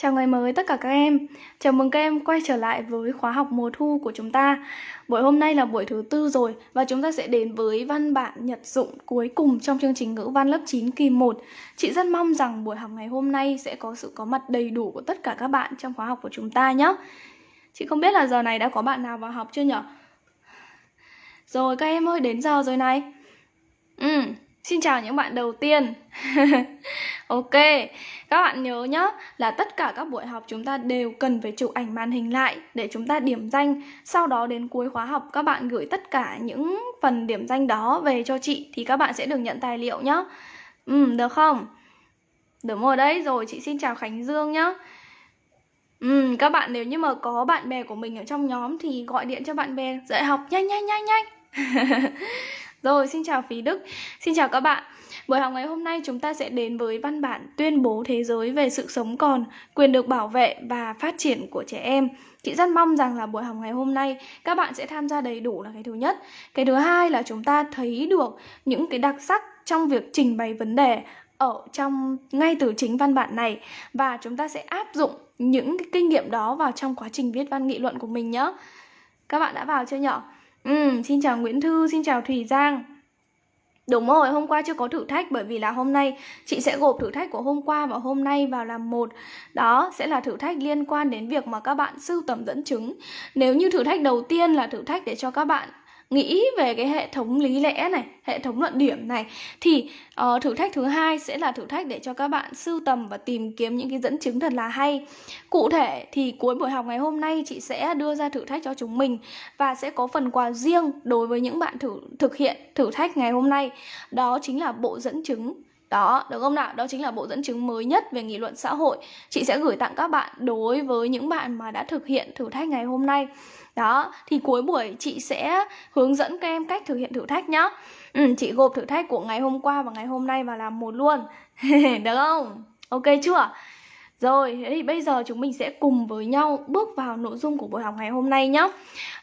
Chào ngày mới tất cả các em. Chào mừng các em quay trở lại với khóa học mùa thu của chúng ta. Buổi hôm nay là buổi thứ tư rồi Và chúng ta sẽ đến với văn bản nhật dụng cuối cùng trong chương trình ngữ văn lớp 9 kỳ 1 Chị rất mong rằng buổi học ngày hôm nay sẽ có sự có mặt đầy đủ của tất cả các bạn trong khóa học của chúng ta nhé. Chị không biết là giờ này đã có bạn nào vào học chưa nhở? Rồi các em ơi đến giờ rồi này. Ừ, xin chào những bạn đầu tiên. Ok, các bạn nhớ nhé là tất cả các buổi học chúng ta đều cần phải chụp ảnh màn hình lại để chúng ta điểm danh. Sau đó đến cuối khóa học các bạn gửi tất cả những phần điểm danh đó về cho chị thì các bạn sẽ được nhận tài liệu nhé. Ừ, được không? Được rồi đấy, rồi chị xin chào Khánh Dương nhé. Ừ, các bạn nếu như mà có bạn bè của mình ở trong nhóm thì gọi điện cho bạn bè dạy học nhanh nhanh nhanh nhanh. Rồi, xin chào Phí Đức. Xin chào các bạn. Buổi học ngày hôm nay chúng ta sẽ đến với văn bản tuyên bố thế giới về sự sống còn, quyền được bảo vệ và phát triển của trẻ em. Chị rất mong rằng là buổi học ngày hôm nay các bạn sẽ tham gia đầy đủ là cái thứ nhất. Cái thứ hai là chúng ta thấy được những cái đặc sắc trong việc trình bày vấn đề ở trong ngay từ chính văn bản này và chúng ta sẽ áp dụng những cái kinh nghiệm đó vào trong quá trình viết văn nghị luận của mình nhé. Các bạn đã vào chưa nhỏ Ừ, xin chào Nguyễn Thư, xin chào thủy Giang. Đúng rồi, hôm qua chưa có thử thách bởi vì là hôm nay chị sẽ gộp thử thách của hôm qua và hôm nay vào làm một. Đó sẽ là thử thách liên quan đến việc mà các bạn sưu tầm dẫn chứng. Nếu như thử thách đầu tiên là thử thách để cho các bạn nghĩ về cái hệ thống lý lẽ này hệ thống luận điểm này thì uh, thử thách thứ hai sẽ là thử thách để cho các bạn sưu tầm và tìm kiếm những cái dẫn chứng thật là hay. Cụ thể thì cuối buổi học ngày hôm nay chị sẽ đưa ra thử thách cho chúng mình và sẽ có phần quà riêng đối với những bạn thử thực hiện thử thách ngày hôm nay. Đó chính là bộ dẫn chứng. Đó, được không nào? Đó chính là bộ dẫn chứng mới nhất về nghị luận xã hội. Chị sẽ gửi tặng các bạn đối với những bạn mà đã thực hiện thử thách ngày hôm nay đó, thì cuối buổi chị sẽ hướng dẫn các em cách thực hiện thử thách nhá ừ, Chị gộp thử thách của ngày hôm qua và ngày hôm nay vào làm một luôn Được không? Ok chưa? Rồi, thế thì bây giờ chúng mình sẽ cùng với nhau bước vào nội dung của buổi học ngày hôm nay nhé.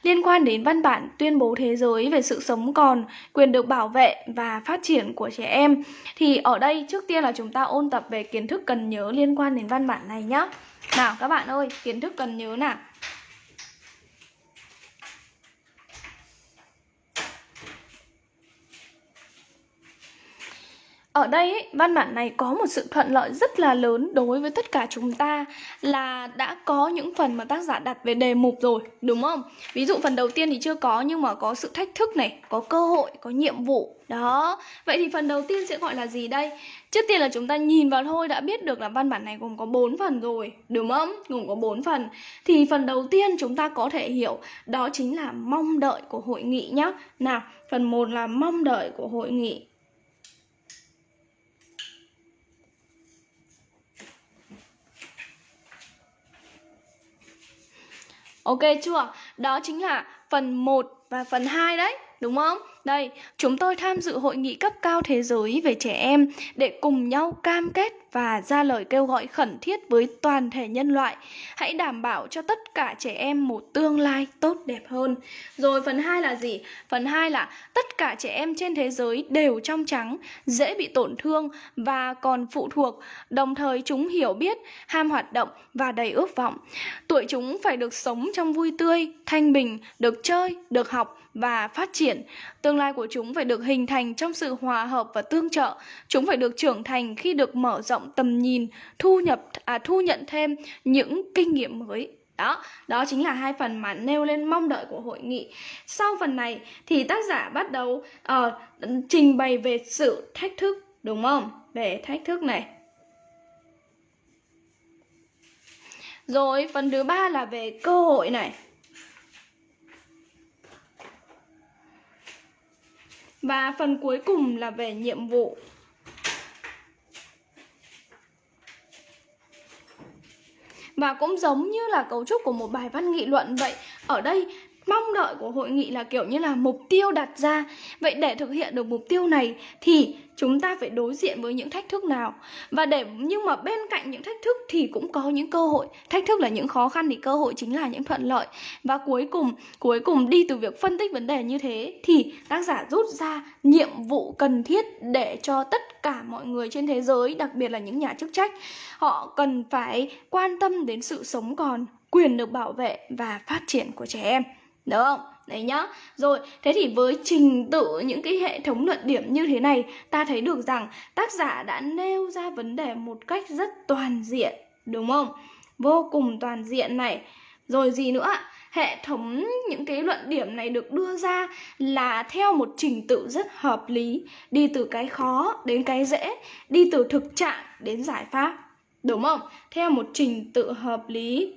Liên quan đến văn bản tuyên bố thế giới về sự sống còn, quyền được bảo vệ và phát triển của trẻ em. Thì ở đây trước tiên là chúng ta ôn tập về kiến thức cần nhớ liên quan đến văn bản này nhé. Nào các bạn ơi, kiến thức cần nhớ nào. Ở đây ấy, văn bản này có một sự thuận lợi rất là lớn đối với tất cả chúng ta là đã có những phần mà tác giả đặt về đề mục rồi, đúng không? Ví dụ phần đầu tiên thì chưa có nhưng mà có sự thách thức này, có cơ hội, có nhiệm vụ. Đó. Vậy thì phần đầu tiên sẽ gọi là gì đây? Trước tiên là chúng ta nhìn vào thôi đã biết được là văn bản này gồm có 4 phần rồi, đúng không? Gồm có 4 phần. Thì phần đầu tiên chúng ta có thể hiểu đó chính là mong đợi của hội nghị nhá. Nào, phần 1 là mong đợi của hội nghị. Ok chưa? Đó chính là phần 1 và phần 2 đấy, đúng không? Đây, chúng tôi tham dự hội nghị cấp cao thế giới về trẻ em để cùng nhau cam kết và ra lời kêu gọi khẩn thiết với toàn thể nhân loại. Hãy đảm bảo cho tất cả trẻ em một tương lai tốt đẹp hơn. Rồi phần 2 là gì? Phần 2 là tất cả trẻ em trên thế giới đều trong trắng, dễ bị tổn thương và còn phụ thuộc, đồng thời chúng hiểu biết, ham hoạt động và đầy ước vọng. Tuổi chúng phải được sống trong vui tươi, thanh bình, được chơi, được học và phát triển. Tương lai của chúng phải được hình thành trong sự hòa hợp và tương trợ. Chúng phải được trưởng thành khi được mở rộng tầm nhìn, thu nhập à thu nhận thêm những kinh nghiệm mới. Đó, đó chính là hai phần mà nêu lên mong đợi của hội nghị. Sau phần này thì tác giả bắt đầu uh, trình bày về sự thách thức, đúng không? Về thách thức này. Rồi phần thứ ba là về cơ hội này. Và phần cuối cùng là về nhiệm vụ. Và cũng giống như là cấu trúc của một bài văn nghị luận vậy, Ở đây mong đợi của hội nghị là kiểu như là mục tiêu đặt ra. Vậy để thực hiện được mục tiêu này thì chúng ta phải đối diện với những thách thức nào? Và để, nhưng mà bên cạnh những thách thức thì cũng có những cơ hội. Thách thức là những khó khăn thì cơ hội chính là những thuận lợi. Và cuối cùng cuối cùng đi từ việc phân tích vấn đề như thế thì tác giả rút ra nhiệm vụ cần thiết để cho tất cả mọi người trên thế giới, đặc biệt là những nhà chức trách, họ cần phải quan tâm đến sự sống còn, quyền được bảo vệ và phát triển của trẻ em được không? Đấy nhá. Rồi, thế thì với trình tự những cái hệ thống luận điểm như thế này Ta thấy được rằng tác giả đã nêu ra vấn đề một cách rất toàn diện Đúng không? Vô cùng toàn diện này. Rồi gì nữa? Hệ thống những cái luận điểm này được đưa ra là theo một trình tự rất hợp lý Đi từ cái khó đến cái dễ Đi từ thực trạng đến giải pháp Đúng không? Theo một trình tự hợp lý.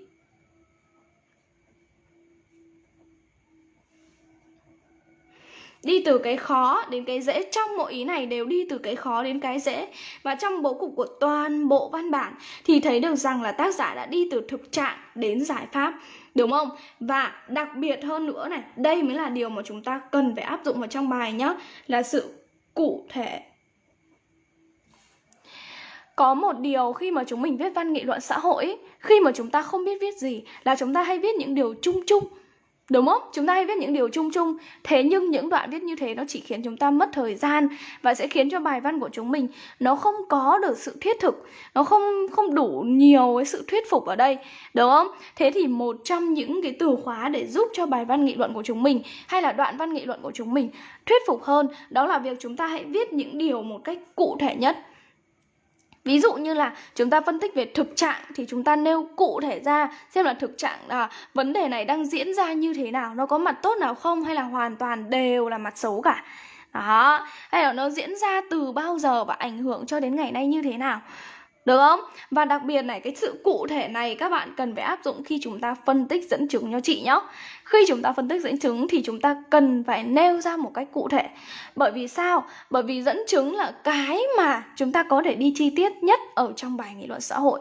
Đi từ cái khó đến cái dễ, trong mỗi ý này đều đi từ cái khó đến cái dễ. Và trong bố cục của toàn bộ văn bản thì thấy được rằng là tác giả đã đi từ thực trạng đến giải pháp, đúng không? Và đặc biệt hơn nữa này, đây mới là điều mà chúng ta cần phải áp dụng vào trong bài nhé là sự cụ thể. Có một điều khi mà chúng mình viết văn nghị luận xã hội khi mà chúng ta không biết viết gì là chúng ta hay viết những điều chung chung. Đúng không? Chúng ta hay viết những điều chung chung Thế nhưng những đoạn viết như thế nó chỉ khiến chúng ta mất thời gian Và sẽ khiến cho bài văn của chúng mình Nó không có được sự thiết thực Nó không không đủ nhiều cái sự thuyết phục ở đây Đúng không? Thế thì một trong những cái từ khóa để giúp cho bài văn nghị luận của chúng mình Hay là đoạn văn nghị luận của chúng mình thuyết phục hơn Đó là việc chúng ta hãy viết những điều một cách cụ thể nhất Ví dụ như là chúng ta phân tích về thực trạng thì chúng ta nêu cụ thể ra xem là thực trạng à, vấn đề này đang diễn ra như thế nào, nó có mặt tốt nào không hay là hoàn toàn đều là mặt xấu cả. Đó, hay là nó diễn ra từ bao giờ và ảnh hưởng cho đến ngày nay như thế nào. Được không? Và đặc biệt này, cái sự cụ thể này các bạn cần phải áp dụng khi chúng ta phân tích dẫn chứng cho chị nhé. Khi chúng ta phân tích dẫn chứng thì chúng ta cần phải nêu ra một cách cụ thể. Bởi vì sao? Bởi vì dẫn chứng là cái mà chúng ta có thể đi chi tiết nhất ở trong bài nghị luận xã hội.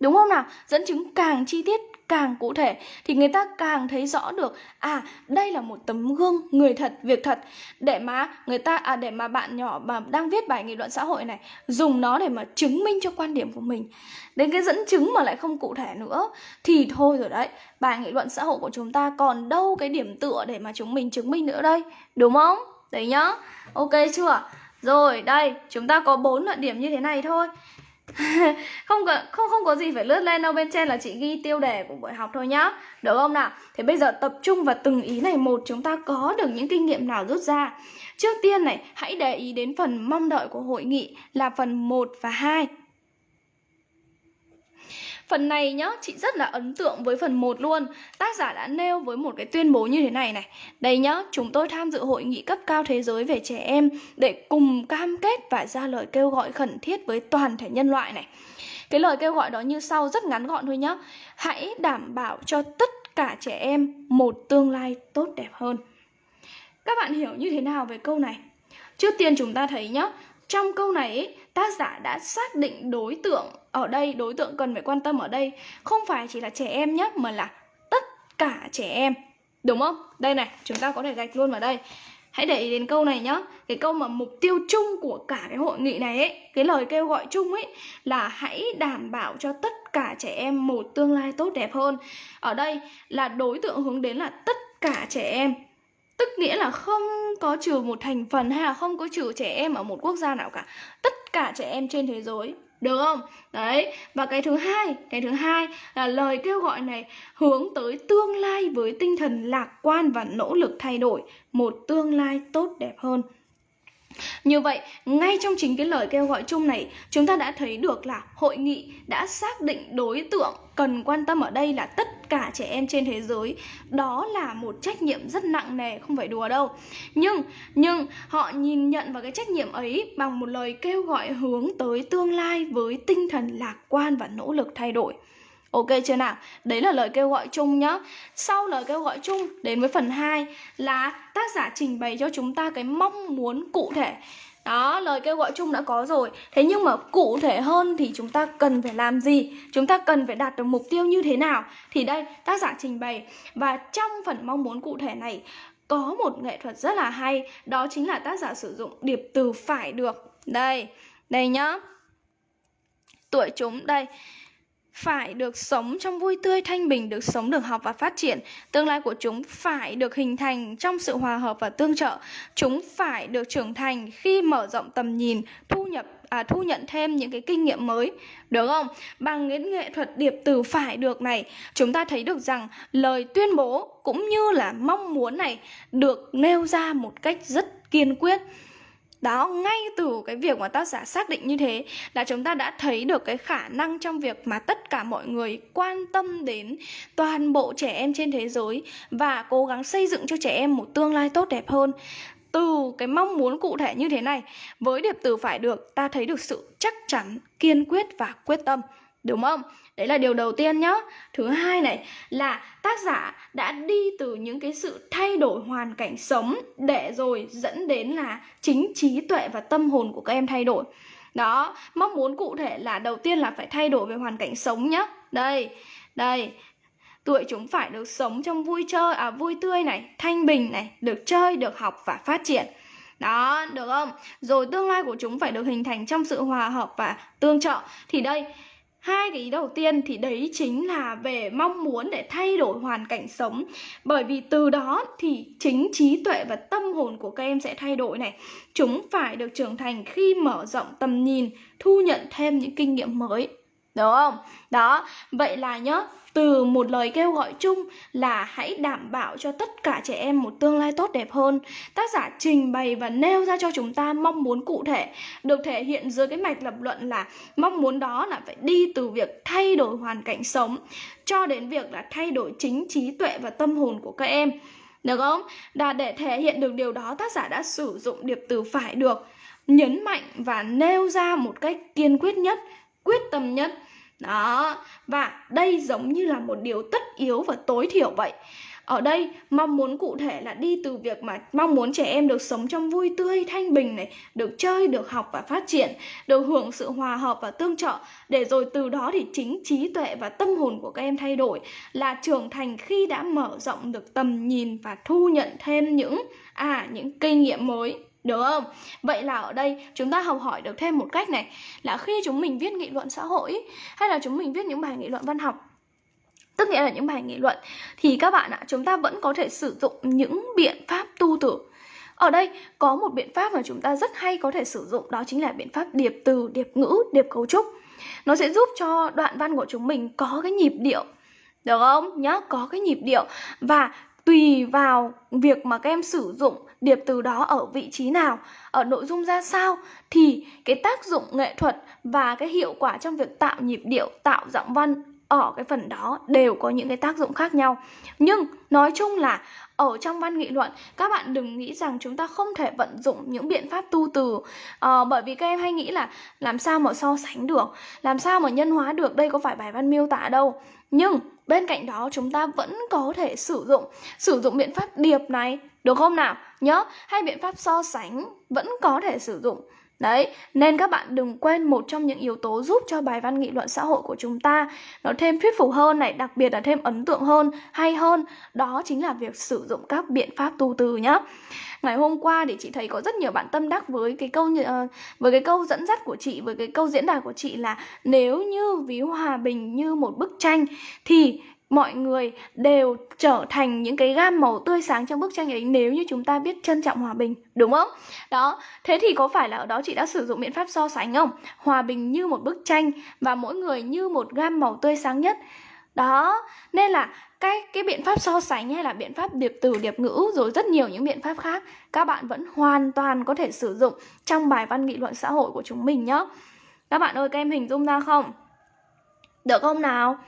Đúng không nào? Dẫn chứng càng chi tiết càng cụ thể thì người ta càng thấy rõ được à đây là một tấm gương người thật, việc thật. Để mà người ta à để mà bạn nhỏ mà đang viết bài nghị luận xã hội này, dùng nó để mà chứng minh cho quan điểm của mình. Đến cái dẫn chứng mà lại không cụ thể nữa, thì thôi rồi đấy, bài nghị luận xã hội của chúng ta còn đâu cái điểm tựa để mà chúng mình chứng minh nữa đây, đúng không? Đấy nhá. Ok chưa? Rồi, đây, chúng ta có bốn luận điểm như thế này thôi. không có, không không có gì phải lướt lên đâu, bên trên là chị ghi tiêu đề của buổi học thôi nhá. Được không nào? Thế bây giờ tập trung vào từng ý này một, chúng ta có được những kinh nghiệm nào rút ra. Trước tiên này, hãy để ý đến phần mong đợi của hội nghị là phần 1 và 2 Phần này nhá, chị rất là ấn tượng với phần 1 luôn. Tác giả đã nêu với một cái tuyên bố như thế này này. Đây nhá, chúng tôi tham dự hội nghị cấp cao thế giới về trẻ em Để cùng cam kết và ra lời kêu gọi khẩn thiết với toàn thể nhân loại này. Cái lời kêu gọi đó như sau rất ngắn gọn thôi nhá. Hãy đảm bảo cho tất cả trẻ em một tương lai tốt đẹp hơn. Các bạn hiểu như thế nào về câu này? Trước tiên chúng ta thấy nhá trong câu này ấy, tác giả đã xác định đối tượng ở đây đối tượng cần phải quan tâm ở đây không phải chỉ là trẻ em nhé mà là tất cả trẻ em. Đúng không? Đây này chúng ta có thể gạch luôn vào đây. Hãy để ý đến câu này nhá. Cái câu mà mục tiêu chung của cả cái hội nghị này ấy cái lời kêu gọi chung ấy là hãy đảm bảo cho tất cả trẻ em một tương lai tốt đẹp hơn. Ở đây là đối tượng hướng đến là tất cả trẻ em tức nghĩa là không có trừ một thành phần hay là không có trừ trẻ em ở một quốc gia nào cả. Tất cả trẻ em trên thế giới, được không? Đấy, và cái thứ hai, cái thứ hai là lời kêu gọi này hướng tới tương lai với tinh thần lạc quan và nỗ lực thay đổi một tương lai tốt đẹp hơn như vậy, ngay trong chính cái lời kêu gọi chung này, chúng ta đã thấy được là hội nghị đã xác định đối tượng cần quan tâm ở đây là tất cả trẻ em trên thế giới. Đó là một trách nhiệm rất nặng nề, không phải đùa đâu. Nhưng nhưng họ nhìn nhận vào cái trách nhiệm ấy bằng một lời kêu gọi hướng tới tương lai với tinh thần lạc quan và nỗ lực thay đổi. Ok chưa nào? Đấy là lời kêu gọi chung nhá. Sau lời kêu gọi chung đến với phần 2 là tác giả trình bày cho chúng ta cái mong muốn cụ thể. Đó, lời kêu gọi chung đã có rồi. Thế nhưng mà cụ thể hơn thì chúng ta cần phải làm gì? Chúng ta cần phải đạt được mục tiêu như thế nào? Thì đây, tác giả trình bày và trong phần mong muốn cụ thể này có một nghệ thuật rất là hay, đó chính là tác giả sử dụng điệp từ phải được Đây, đây nhá Tuổi chúng, đây phải được sống trong vui tươi thanh bình, được sống, được học và phát triển. Tương lai của chúng phải được hình thành trong sự hòa hợp và tương trợ. Chúng phải được trưởng thành khi mở rộng tầm nhìn, thu nhập à, thu nhận thêm những cái kinh nghiệm mới, được không? Bằng cái nghệ thuật điệp từ phải được này, chúng ta thấy được rằng lời tuyên bố cũng như là mong muốn này được nêu ra một cách rất kiên quyết đó, ngay từ cái việc mà tác giả xác định như thế, là chúng ta đã thấy được cái khả năng trong việc mà tất cả mọi người quan tâm đến toàn bộ trẻ em trên thế giới và cố gắng xây dựng cho trẻ em một tương lai tốt đẹp hơn. Từ cái mong muốn cụ thể như thế này, với điệp từ phải được ta thấy được sự chắc chắn, kiên quyết và quyết tâm, đúng không? Đấy là điều đầu tiên nhá. Thứ hai này là tác giả đã đi từ những cái sự thay đổi hoàn cảnh sống để rồi dẫn đến là chính trí tuệ và tâm hồn của các em thay đổi. Đó, mong muốn cụ thể là đầu tiên là phải thay đổi về hoàn cảnh sống nhá. Đây đây tuổi chúng phải được sống trong vui chơi à vui tươi này, thanh bình này, được chơi, được học và phát triển. Đó, được không? Rồi tương lai của chúng phải được hình thành trong sự hòa hợp và tương trợ. Thì đây hai cái ý đầu tiên thì đấy chính là về mong muốn để thay đổi hoàn cảnh sống. Bởi vì từ đó thì chính trí tuệ và tâm hồn của các em sẽ thay đổi này. Chúng phải được trưởng thành khi mở rộng tầm nhìn, thu nhận thêm những kinh nghiệm mới đúng không đó vậy là nhớ từ một lời kêu gọi chung là hãy đảm bảo cho tất cả trẻ em một tương lai tốt đẹp hơn. Tác giả trình bày và nêu ra cho chúng ta mong muốn cụ thể được thể hiện dưới cái mạch lập luận là mong muốn đó là phải đi từ việc thay đổi hoàn cảnh sống cho đến việc là thay đổi chính trí tuệ và tâm hồn của các em. Được không? Và để thể hiện được điều đó tác giả đã sử dụng điệp từ phải được nhấn mạnh và nêu ra một cách kiên quyết nhất, quyết tâm nhất đó, và đây giống như là một điều tất yếu và tối thiểu vậy. Ở đây mong muốn cụ thể là đi từ việc mà mong muốn trẻ em được sống trong vui tươi, thanh bình này, được chơi, được học và phát triển, được hưởng sự hòa hợp và tương trợ để rồi từ đó thì chính trí tuệ và tâm hồn của các em thay đổi là trưởng thành khi đã mở rộng được tầm nhìn và thu nhận thêm những à những kinh nghiệm mới được không? Vậy là ở đây chúng ta học hỏi được thêm một cách này Là khi chúng mình viết nghị luận xã hội Hay là chúng mình viết những bài nghị luận văn học Tức nghĩa là những bài nghị luận Thì các bạn ạ, chúng ta vẫn có thể sử dụng những biện pháp tu tưởng. ở đây có một biện pháp mà chúng ta rất hay có thể sử dụng Đó chính là biện pháp điệp từ, điệp ngữ, điệp cấu trúc Nó sẽ giúp cho đoạn văn của chúng mình có cái nhịp điệu Được không? Nhá, có cái nhịp điệu Và tùy vào việc mà các em sử dụng điệp từ đó ở vị trí nào, ở nội dung ra sao thì cái tác dụng nghệ thuật và cái hiệu quả trong việc tạo nhịp điệu, tạo giọng văn ở cái phần đó đều có những cái tác dụng khác nhau. Nhưng nói chung là ở trong văn nghị luận các bạn đừng nghĩ rằng chúng ta không thể vận dụng những biện pháp tu từ à, bởi vì các em hay nghĩ là làm sao mà so sánh được làm sao mà nhân hóa được đây có phải bài văn miêu tả đâu nhưng bên cạnh đó chúng ta vẫn có thể sử dụng sử dụng biện pháp điệp này được không nào? Nhớ hay biện pháp so sánh vẫn có thể sử dụng. Đấy, nên các bạn đừng quên một trong những yếu tố giúp cho bài văn nghị luận xã hội của chúng ta nó thêm thuyết phục hơn này, đặc biệt là thêm ấn tượng hơn, hay hơn, đó chính là việc sử dụng các biện pháp tu từ nhé. Ngày hôm qua thì chị thấy có rất nhiều bạn tâm đắc với cái câu ờ, với cái câu dẫn dắt của chị với cái câu diễn đạt của chị là nếu như ví hòa bình như một bức tranh thì mọi người đều trở thành những cái gam màu tươi sáng trong bức tranh ấy nếu như chúng ta biết trân trọng hòa bình, đúng không? Đó, thế thì có phải là ở đó chị đã sử dụng biện pháp so sánh không? Hòa bình như một bức tranh và mỗi người như một gam màu tươi sáng nhất. Đó, nên là cái cái biện pháp so sánh hay là biện pháp điệp từ, điệp ngữ, rồi rất nhiều những biện pháp khác, các bạn vẫn hoàn toàn có thể sử dụng trong bài văn nghị luận xã hội của chúng mình nhé các bạn ơi, các em hình dung ra không? Được không nào?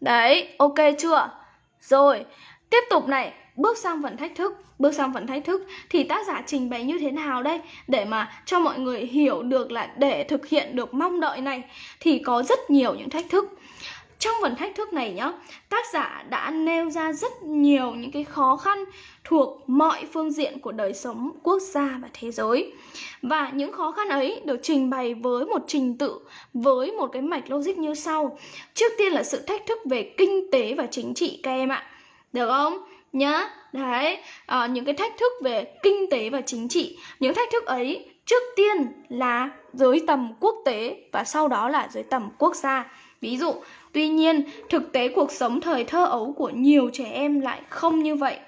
Đấy, ok chưa? Rồi, tiếp tục này, bước sang phần thách thức Bước sang phần thách thức. Thì tác giả trình bày như thế nào đây? Để mà cho mọi người hiểu được là để thực hiện được mong đợi này Thì có rất nhiều những thách thức. Trong phần thách thức này nhá, tác giả đã nêu ra rất nhiều những cái khó khăn thuộc mọi phương diện của đời sống quốc gia và thế giới. Và những khó khăn ấy được trình bày với một trình tự, với một cái mạch logic như sau. Trước tiên là sự thách thức về kinh tế và chính trị các em ạ. Được không? Nhá, đấy, à, những cái thách thức về kinh tế và chính trị, những thách thức ấy Trước tiên là dưới tầm quốc tế và sau đó là dưới tầm quốc gia. Ví dụ, tuy nhiên, thực tế cuộc sống thời thơ ấu của nhiều trẻ em lại không như vậy.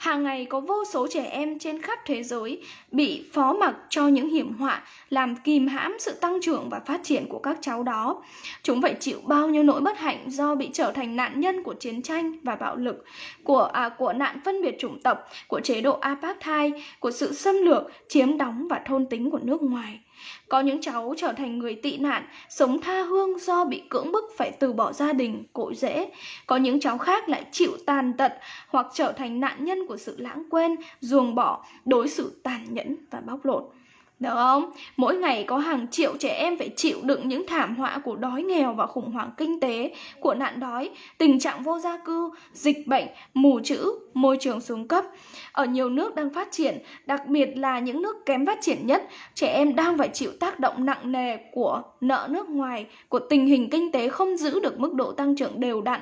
Hàng ngày có vô số trẻ em trên khắp thế giới bị phó mặc cho những hiểm họa làm kìm hãm sự tăng trưởng và phát triển của các cháu đó. Chúng phải chịu bao nhiêu nỗi bất hạnh do bị trở thành nạn nhân của chiến tranh và bạo lực, của à, của nạn phân biệt chủng tộc, của chế độ apartheid, của sự xâm lược, chiếm đóng và thôn tính của nước ngoài. Có những cháu trở thành người tị nạn, sống tha hương do bị cưỡng bức phải từ bỏ gia đình, cội rễ. Có những cháu khác lại chịu tàn tật hoặc trở thành nạn nhân của sự lãng quên, ruồng bỏ, đối xử tàn nhẫn và bóc lột. Được không? Mỗi ngày có hàng triệu trẻ em phải chịu đựng những thảm họa của đói nghèo và khủng hoảng kinh tế, của nạn đói, tình trạng vô gia cư, dịch bệnh, mù chữ, môi trường xuống cấp. Ở nhiều nước đang phát triển, đặc biệt là những nước kém phát triển nhất, trẻ em đang phải chịu tác động nặng nề của nợ nước ngoài, của tình hình kinh tế không giữ được mức độ tăng trưởng đều đặn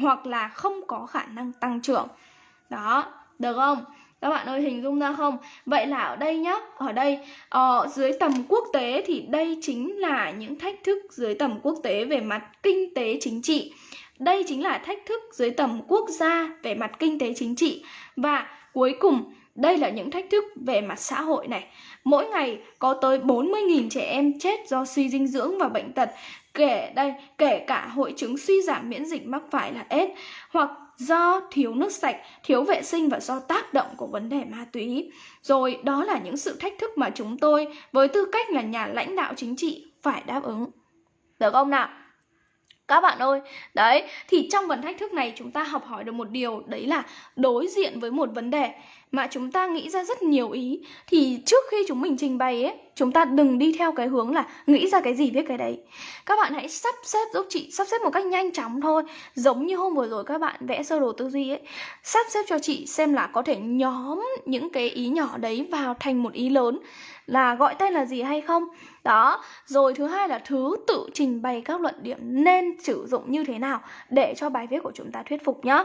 hoặc là không có khả năng tăng trưởng. Đó, được không? Các bạn ơi hình dung ra không? Vậy là ở đây nhá ở đây ở ờ, dưới tầm quốc tế thì đây chính là những thách thức dưới tầm quốc tế về mặt kinh tế chính trị. Đây chính là thách thức dưới tầm quốc gia về mặt kinh tế chính trị. Và cuối cùng đây là những thách thức về mặt xã hội này. Mỗi ngày có tới 40.000 trẻ em chết do suy dinh dưỡng và bệnh tật, kể đây kể cả hội chứng suy giảm miễn dịch mắc phải là AIDS hoặc do thiếu nước sạch, thiếu vệ sinh và do tác động của vấn đề ma túy. Rồi đó là những sự thách thức mà chúng tôi với tư cách là nhà lãnh đạo chính trị phải đáp ứng. Được không nào? Các bạn ơi, đấy, thì trong phần thách thức này chúng ta học hỏi được một điều đấy là đối diện với một vấn đề mà chúng ta nghĩ ra rất nhiều ý. Thì trước khi chúng mình trình bày ấy, chúng ta đừng đi theo cái hướng là nghĩ ra cái gì viết cái đấy. Các bạn hãy sắp xếp, giúp chị sắp xếp một cách nhanh chóng thôi. Giống như hôm vừa rồi các bạn vẽ sơ đồ tư duy ấy. Sắp xếp cho chị xem là có thể nhóm những cái ý nhỏ đấy vào thành một ý lớn. Là gọi tên là gì hay không? Đó. Rồi thứ hai là thứ tự trình bày các luận điểm nên sử dụng như thế nào để cho bài viết của chúng ta thuyết phục nhá.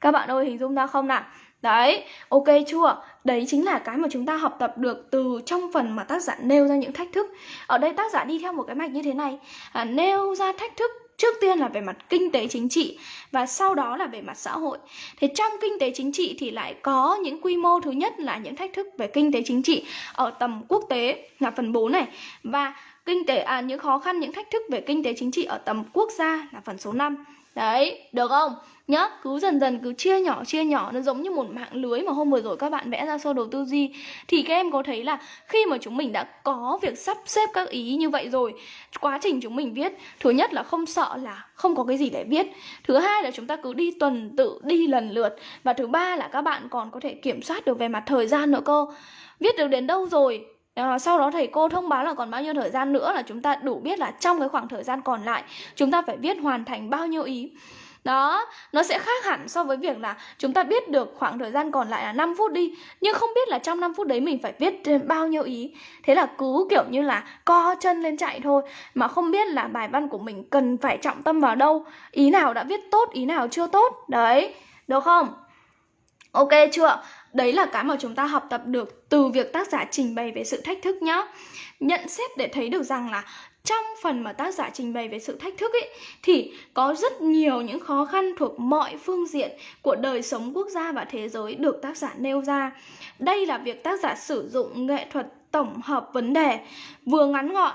Các bạn ơi, hình dung ra không nào? Đấy, ok chưa? Đấy chính là cái mà chúng ta học tập được từ trong phần mà tác giả nêu ra những thách thức Ở đây tác giả đi theo một cái mạch như thế này à, Nêu ra thách thức trước tiên là về mặt kinh tế chính trị và sau đó là về mặt xã hội. Thế trong kinh tế chính trị thì lại có những quy mô thứ nhất là những thách thức về kinh tế chính trị ở tầm quốc tế là phần 4 này và kinh tế à những khó khăn những thách thức về kinh tế chính trị ở tầm quốc gia là phần số 5. Đấy, được không? nhá cứ dần dần cứ chia nhỏ chia nhỏ nó giống như một mạng lưới mà hôm vừa rồi các bạn vẽ ra sơ đồ tư duy. Thì các em có thấy là khi mà chúng mình đã có việc sắp xếp các ý như vậy rồi quá trình chúng mình viết thứ nhất là không sợ là không có cái gì để viết. Thứ hai là chúng ta cứ đi tuần tự đi lần lượt. Và thứ ba là các bạn còn có thể kiểm soát được về mặt thời gian nữa cơ. Viết được đến đâu rồi? À, sau đó thầy cô thông báo là còn bao nhiêu thời gian nữa là chúng ta đủ biết là trong cái khoảng thời gian còn lại chúng ta phải viết hoàn thành bao nhiêu ý đó, nó sẽ khác hẳn so với việc là chúng ta biết được khoảng thời gian còn lại là 5 phút đi Nhưng không biết là trong 5 phút đấy mình phải viết bao nhiêu ý Thế là cứ kiểu như là co chân lên chạy thôi Mà không biết là bài văn của mình cần phải trọng tâm vào đâu Ý nào đã viết tốt, ý nào chưa tốt Đấy, được không? Ok chưa? Đấy là cái mà chúng ta học tập được từ việc tác giả trình bày về sự thách thức nhá Nhận xét để thấy được rằng là trong phần mà tác giả trình bày về sự thách thức ấy, thì có rất nhiều những khó khăn thuộc mọi phương diện của đời sống quốc gia và thế giới được tác giả nêu ra. Đây là việc tác giả sử dụng nghệ thuật tổng hợp vấn đề, vừa ngắn gọn,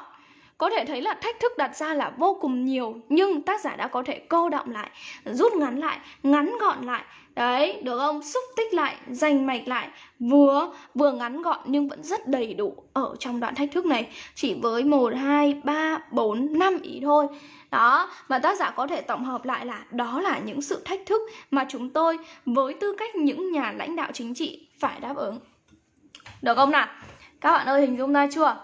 có thể thấy là thách thức đặt ra là vô cùng nhiều, nhưng tác giả đã có thể cô động lại, rút ngắn lại, ngắn gọn lại đấy được không? Xúc tích lại dành mạch lại. Vừa vừa ngắn gọn nhưng vẫn rất đầy đủ ở trong đoạn thách thức này. Chỉ với 1, 2, 3, 4, 5 ý thôi. Đó và tác giả có thể tổng hợp lại là đó là những sự thách thức mà chúng tôi với tư cách những nhà lãnh đạo chính trị phải đáp ứng. Được không nào? Các bạn ơi hình dung ra chưa?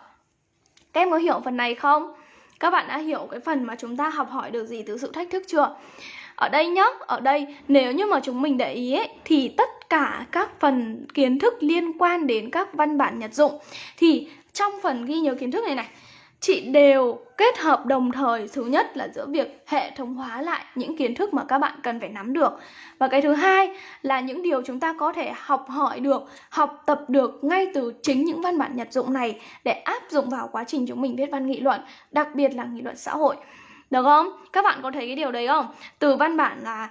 Các em có hiểu phần này không? Các bạn đã hiểu cái phần mà chúng ta học hỏi được gì từ sự thách thức chưa? Ở đây nhá, ở đây nếu như mà chúng mình để ý ấy, thì tất cả các phần kiến thức liên quan đến các văn bản nhật dụng thì trong phần ghi nhớ kiến thức này này chị đều kết hợp đồng thời thứ nhất là giữa việc hệ thống hóa lại những kiến thức mà các bạn cần phải nắm được. Và cái thứ hai là những điều chúng ta có thể học hỏi được học tập được ngay từ chính những văn bản nhật dụng này để áp dụng vào quá trình chúng mình viết văn nghị luận đặc biệt là nghị luận xã hội được không? Các bạn có thấy cái điều đấy không? Từ văn bản là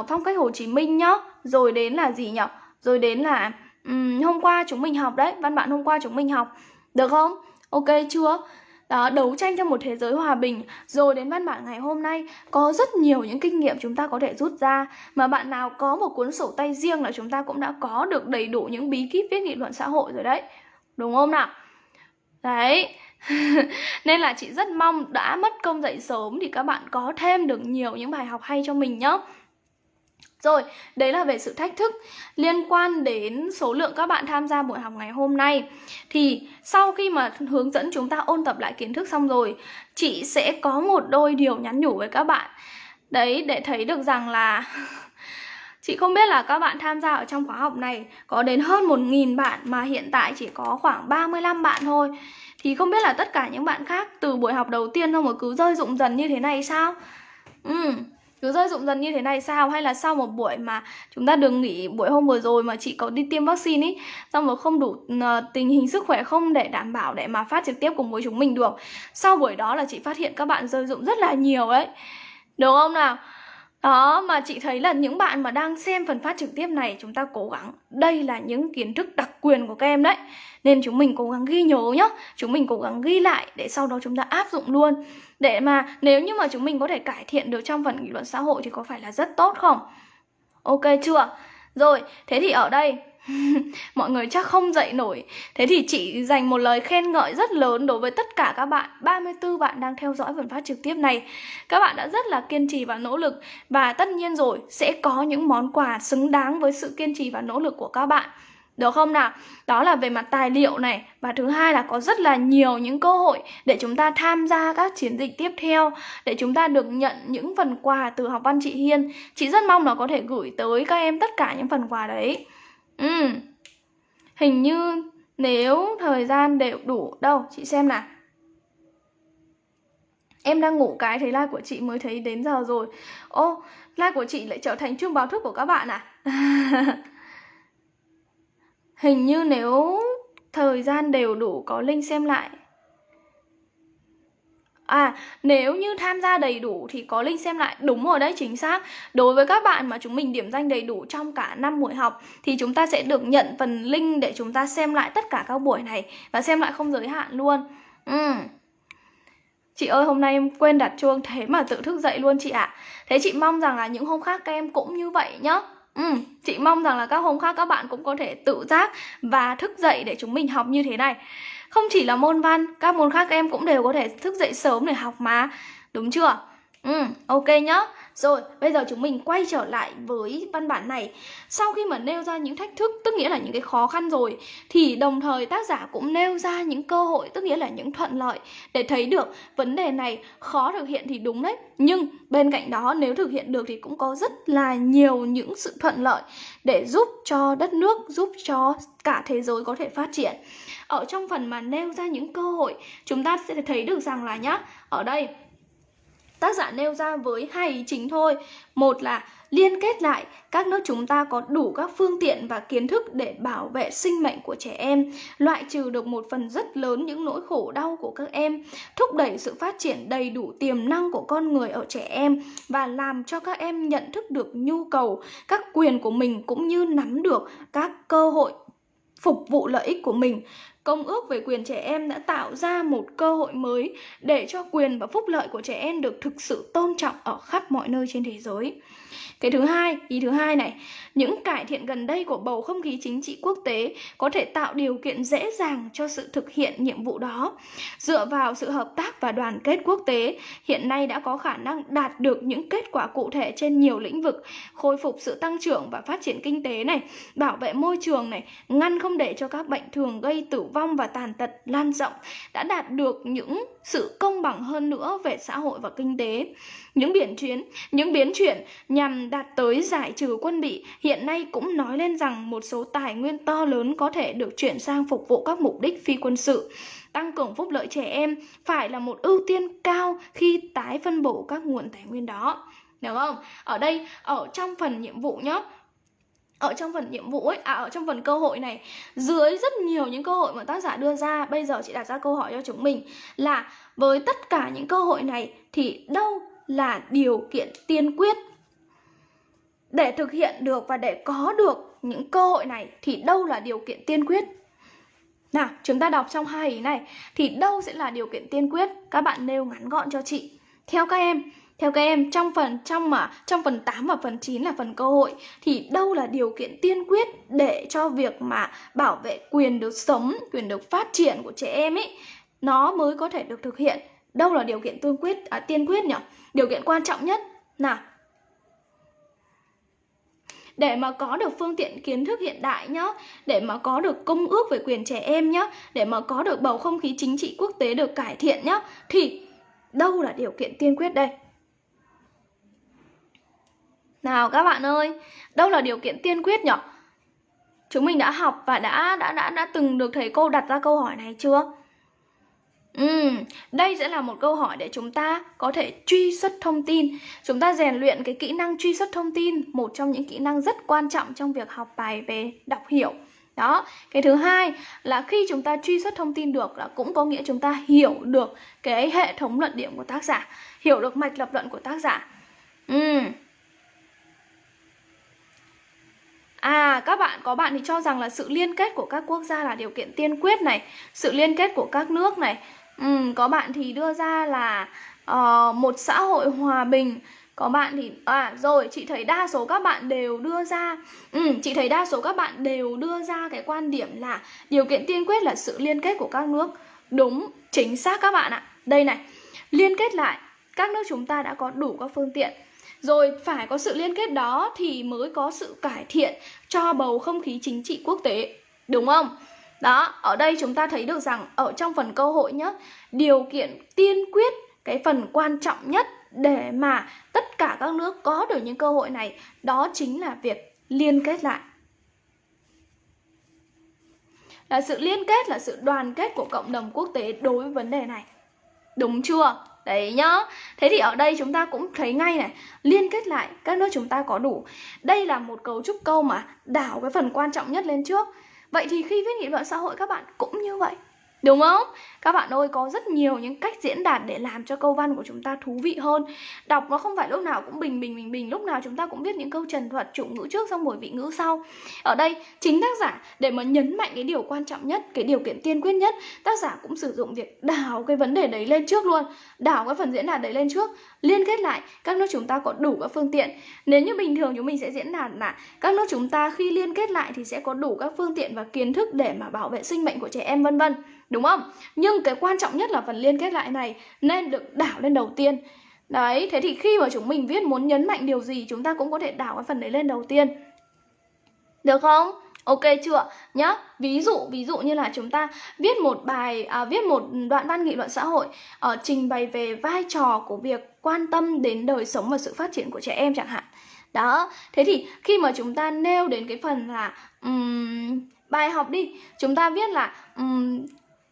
uh, phong cách Hồ Chí Minh nhá Rồi đến là gì nhỉ? Rồi đến là um, hôm qua chúng mình học đấy Văn bản hôm qua chúng mình học Được không? Ok chưa? đó đấu tranh cho một thế giới hòa bình rồi đến văn bản ngày hôm nay có rất nhiều những kinh nghiệm chúng ta có thể rút ra mà bạn nào có một cuốn sổ tay riêng là chúng ta cũng đã có được đầy đủ những bí kíp viết nghị luận xã hội rồi đấy đúng không nào đấy nên là chị rất mong đã mất công dậy sớm thì các bạn có thêm được nhiều những bài học hay cho mình nhé rồi, đấy là về sự thách thức liên quan đến số lượng các bạn tham gia buổi học ngày hôm nay. Thì sau khi mà hướng dẫn chúng ta ôn tập lại kiến thức xong rồi, chị sẽ có một đôi điều nhắn nhủ với các bạn. Đấy, để thấy được rằng là Chị không biết là các bạn tham gia ở trong khóa học này có đến hơn 1.000 bạn mà hiện tại chỉ có khoảng 35 bạn thôi. Thì không biết là tất cả những bạn khác từ buổi học đầu tiên không mà cứ rơi rụng dần như thế này sao? Ừ, cứ rơi rụng dần như thế này sao? Hay là sau một buổi mà chúng ta đừng nghỉ buổi hôm vừa rồi mà chị có đi tiêm vaccine ý xong rồi không đủ ờ, tình hình sức khỏe không để đảm bảo để mà phát trực tiếp cùng với chúng mình được. Sau buổi đó là chị phát hiện các bạn rơi rụng rất là nhiều đấy được không nào? Đó, mà chị thấy là những bạn mà đang xem phần phát trực tiếp này, chúng ta cố gắng. Đây là những kiến thức đặc quyền của các em đấy. Nên chúng mình cố gắng ghi nhớ nhá. Chúng mình cố gắng ghi lại để sau đó chúng ta áp dụng luôn. Để mà nếu như mà chúng mình có thể cải thiện được trong phần nghị luận xã hội thì có phải là rất tốt không? Ok chưa? Rồi, thế thì ở đây mọi người chắc không dậy nổi. Thế thì chị dành một lời khen ngợi rất lớn đối với tất cả các bạn. 34 bạn đang theo dõi phần phát trực tiếp này. Các bạn đã rất là kiên trì và nỗ lực. Và tất nhiên rồi, sẽ có những món quà xứng đáng với sự kiên trì và nỗ lực của các bạn. Được không nào? Đó là về mặt tài liệu này. Và thứ hai là có rất là nhiều những cơ hội Để chúng ta tham gia các chiến dịch tiếp theo, Để chúng ta được nhận những phần quà từ học văn chị Hiên. Chị rất mong là có thể gửi tới các em tất cả những phần quà đấy. Ừ. Hình như nếu thời gian đều đủ Đâu, chị xem nào. Em đang ngủ cái thấy like của chị mới thấy đến giờ rồi. Ô, like của chị lại trở thành chuông báo thức của các bạn à? Hình như nếu thời gian đều đủ có link xem lại. À, nếu như tham gia đầy đủ thì có link xem lại đúng rồi đấy chính xác. Đối với các bạn mà chúng mình điểm danh đầy đủ trong cả năm buổi học thì chúng ta sẽ được nhận phần link để chúng ta xem lại tất cả các buổi này và xem lại không giới hạn luôn. Ừ. Chị ơi hôm nay em quên đặt chuông thế mà tự thức dậy luôn chị ạ. À. Thế chị mong rằng là những hôm khác các em cũng như vậy nhá. Ừ, chị mong rằng là các hôm khác các bạn cũng có thể tự giác và thức dậy để chúng mình học như thế này. Không chỉ là môn văn, các môn khác em cũng đều có thể thức dậy sớm để học mà. Đúng chưa? Ừ, ok nhá rồi, bây giờ chúng mình quay trở lại với văn bản này. Sau khi mà nêu ra những thách thức, tức nghĩa là những cái khó khăn rồi Thì đồng thời tác giả cũng nêu ra những cơ hội, tức nghĩa là những thuận lợi Để thấy được vấn đề này khó thực hiện thì đúng đấy. Nhưng bên cạnh đó nếu thực hiện được thì cũng có rất là nhiều những sự thuận lợi Để giúp cho đất nước, giúp cho cả thế giới có thể phát triển. Ở trong phần mà nêu ra những cơ hội Chúng ta sẽ thấy được rằng là nhá Ở đây Tác giả nêu ra với hai ý chính thôi. Một là liên kết lại các nước chúng ta có đủ các phương tiện và kiến thức để bảo vệ sinh mệnh của trẻ em, loại trừ được một phần rất lớn những nỗi khổ đau của các em, thúc đẩy sự phát triển đầy đủ tiềm năng của con người ở trẻ em và làm cho các em nhận thức được nhu cầu, các quyền của mình cũng như nắm được các cơ hội phục vụ lợi ích của mình. Công ước về quyền trẻ em đã tạo ra một cơ hội mới để cho quyền và phúc lợi của trẻ em được thực sự tôn trọng ở khắp mọi nơi trên thế giới. Cái thứ hai, ý thứ hai này, những cải thiện gần đây của bầu không khí chính trị quốc tế có thể tạo điều kiện dễ dàng cho sự thực hiện nhiệm vụ đó. Dựa vào sự hợp tác và đoàn kết quốc tế, hiện nay đã có khả năng đạt được những kết quả cụ thể trên nhiều lĩnh vực, khôi phục sự tăng trưởng và phát triển kinh tế này, bảo vệ môi trường này, ngăn không để cho các bệnh thường gây tử vong và tàn tật lan rộng đã đạt được những sự công bằng hơn nữa về xã hội và kinh tế. Những biến chuyển, những biến chuyển nhằm đạt tới giải trừ quân bị hiện nay cũng nói lên rằng một số tài nguyên to lớn có thể được chuyển sang phục vụ các mục đích phi quân sự. Tăng cường phúc lợi trẻ em phải là một ưu tiên cao khi tái phân bổ các nguồn tài nguyên đó. Được không? Ở đây, ở trong phần nhiệm vụ nhé, ở trong phần nhiệm vụ ấy, à ở trong phần cơ hội này dưới rất nhiều những cơ hội mà tác giả đưa ra bây giờ chị đặt ra câu hỏi cho chúng mình là với tất cả những cơ hội này thì đâu là điều kiện tiên quyết? Để thực hiện được và để có được những cơ hội này thì đâu là điều kiện tiên quyết? Nào chúng ta đọc trong hai ý này thì đâu sẽ là điều kiện tiên quyết? Các bạn nêu ngắn gọn cho chị. Theo các em theo các em, trong phần trong mà trong phần 8 và phần 9 là phần cơ hội thì đâu là điều kiện tiên quyết để cho việc mà bảo vệ quyền được sống, quyền được phát triển của trẻ em ấy nó mới có thể được thực hiện. Đâu là điều kiện tiên quyết à, tiên quyết nhỉ? Điều kiện quan trọng nhất nào để mà có được phương tiện kiến thức hiện đại nhá, để mà có được công ước về quyền trẻ em nhá, để mà có được bầu không khí chính trị quốc tế được cải thiện nhá, thì đâu là điều kiện tiên quyết đây? Nào các bạn ơi, đâu là điều kiện tiên quyết nhỉ? Chúng mình đã học và đã đã đã đã từng được thầy cô đặt ra câu hỏi này chưa? Ừ, đây sẽ là một câu hỏi để chúng ta có thể truy xuất thông tin Chúng ta rèn luyện cái kỹ năng truy xuất thông tin Một trong những kỹ năng rất quan trọng trong việc học bài về đọc hiểu Đó, cái thứ hai là khi chúng ta truy xuất thông tin được là cũng có nghĩa chúng ta hiểu được cái hệ thống luận điểm của tác giả Hiểu được mạch lập luận của tác giả Ừ, À, các bạn có bạn thì cho rằng là sự liên kết của các quốc gia là điều kiện tiên quyết này, sự liên kết của các nước này. Ừ, có bạn thì đưa ra là uh, một xã hội hòa bình. Có bạn thì à rồi, chị thấy đa số các bạn đều đưa ra ừ, chị thấy đa số các bạn đều đưa ra cái quan điểm là điều kiện tiên quyết là sự liên kết của các nước. Đúng, chính xác các bạn ạ. Đây này, liên kết lại các nước chúng ta đã có đủ các phương tiện rồi phải có sự liên kết đó thì mới có sự cải thiện cho bầu không khí chính trị quốc tế. Đúng không? Đó, ở đây chúng ta thấy được rằng ở trong phần cơ hội nhé, điều kiện tiên quyết, cái phần quan trọng nhất để mà tất cả các nước có được những cơ hội này đó chính là việc liên kết lại. Là sự liên kết là sự đoàn kết của cộng đồng quốc tế đối với vấn đề này. Đúng chưa? Đấy nhá. Thế thì ở đây chúng ta cũng thấy ngay này, Liên kết lại các nước chúng ta có đủ. Đây là một cấu trúc câu mà đảo cái phần quan trọng nhất lên trước. Vậy thì khi viết nghị luận xã hội các bạn cũng như vậy. Đúng không? Các bạn ơi, có rất nhiều những cách diễn đạt để làm cho câu văn của chúng ta thú vị hơn. Đọc nó không phải lúc nào cũng bình bình bình bình. Lúc nào chúng ta cũng viết những câu trần thuật chủ ngữ trước xong rồi vị ngữ sau. Ở đây, chính tác giả, để mà nhấn mạnh cái điều quan trọng nhất, Cái điều kiện tiên quyết nhất, Tác giả cũng sử dụng việc đảo cái vấn đề đấy lên trước luôn. Đảo cái phần diễn đạt đấy lên trước. Liên kết lại, các nước chúng ta có đủ các phương tiện. Nếu như bình thường chúng mình sẽ diễn đạt là Các nước chúng ta khi liên kết lại thì sẽ có đủ các phương tiện và kiến thức để mà bảo vệ sinh mệnh của trẻ em, vân vân. Đúng không? Nhưng cái quan trọng nhất là phần liên kết lại này nên được đảo lên đầu tiên. Đấy, thế thì khi mà chúng mình viết muốn nhấn mạnh điều gì chúng ta cũng có thể đảo cái phần đấy lên đầu tiên. Được không? Ok chưa? Nhá. Ví dụ ví dụ như là chúng ta viết một bài à, viết một đoạn văn nghị luận xã hội ở uh, trình bày về vai trò của việc quan tâm đến đời sống và sự phát triển của trẻ em chẳng hạn. Đó. Thế thì khi mà chúng ta nêu đến cái phần là um, bài học đi, chúng ta viết là um,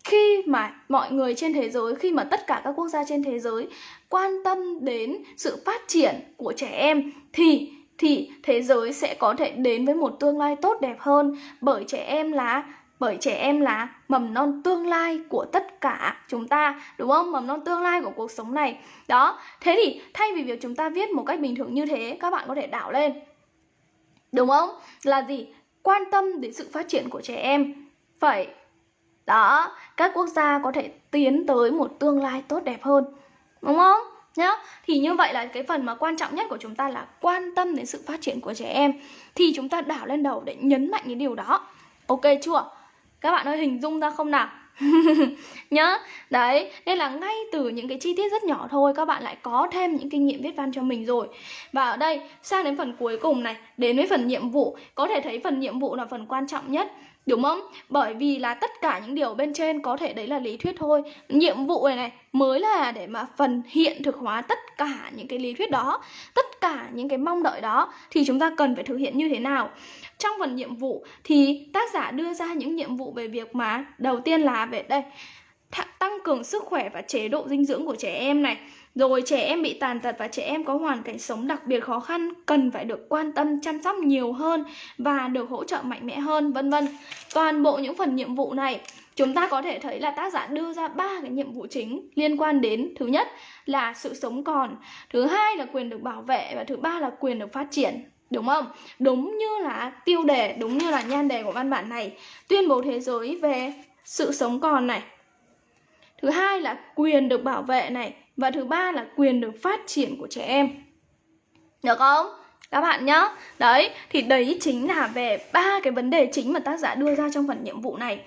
khi mà mọi người trên thế giới, khi mà tất cả các quốc gia trên thế giới quan tâm đến sự phát triển của trẻ em, thì thì thế giới sẽ có thể đến với một tương lai tốt đẹp hơn. Bởi trẻ em là, bởi trẻ em là mầm non tương lai của tất cả chúng ta, đúng không? Mầm non tương lai của cuộc sống này. Đó, thế thì thay vì việc chúng ta viết một cách bình thường như thế, các bạn có thể đảo lên. Đúng không? Là gì? Quan tâm đến sự phát triển của trẻ em. Phải đó, các quốc gia có thể tiến tới một tương lai tốt đẹp hơn, đúng không? Nhá, thì như vậy là cái phần mà quan trọng nhất của chúng ta là quan tâm đến sự phát triển của trẻ em. Thì chúng ta đảo lên đầu để nhấn mạnh cái điều đó. Ok chưa? Các bạn ơi, hình dung ra không nào? Nhá, đấy, nên là ngay từ những cái chi tiết rất nhỏ thôi, các bạn lại có thêm những kinh nghiệm viết văn cho mình rồi. Và ở đây, sang đến phần cuối cùng này, đến với phần nhiệm vụ. Có thể thấy phần nhiệm vụ là phần quan trọng nhất. Đúng không? Bởi vì là tất cả những điều bên trên có thể đấy là lý thuyết thôi. Nhiệm vụ này này mới là để mà phần hiện thực hóa tất cả những cái lý thuyết đó, Tất cả những cái mong đợi đó. Thì chúng ta cần phải thực hiện như thế nào? Trong phần nhiệm vụ thì tác giả đưa ra những nhiệm vụ về việc mà Đầu tiên là về đây Tăng cường sức khỏe và chế độ dinh dưỡng của trẻ em này rồi trẻ em bị tàn tật và trẻ em có hoàn cảnh sống đặc biệt khó khăn cần phải được quan tâm chăm sóc nhiều hơn và được hỗ trợ mạnh mẽ hơn vân vân. Toàn bộ những phần nhiệm vụ này chúng ta có thể thấy là tác giả đưa ra ba cái nhiệm vụ chính liên quan đến thứ nhất là sự sống còn, thứ hai là quyền được bảo vệ và thứ ba là quyền được phát triển. Đúng không? Đúng như là tiêu đề, đúng như là nhan đề của văn bản này Tuyên bố thế giới về sự sống còn này Thứ hai là quyền được bảo vệ này và thứ ba là quyền được phát triển của trẻ em. Được không? Các bạn nhá. Đấy, thì đấy chính là về ba cái vấn đề chính mà tác giả đưa ra trong phần nhiệm vụ này.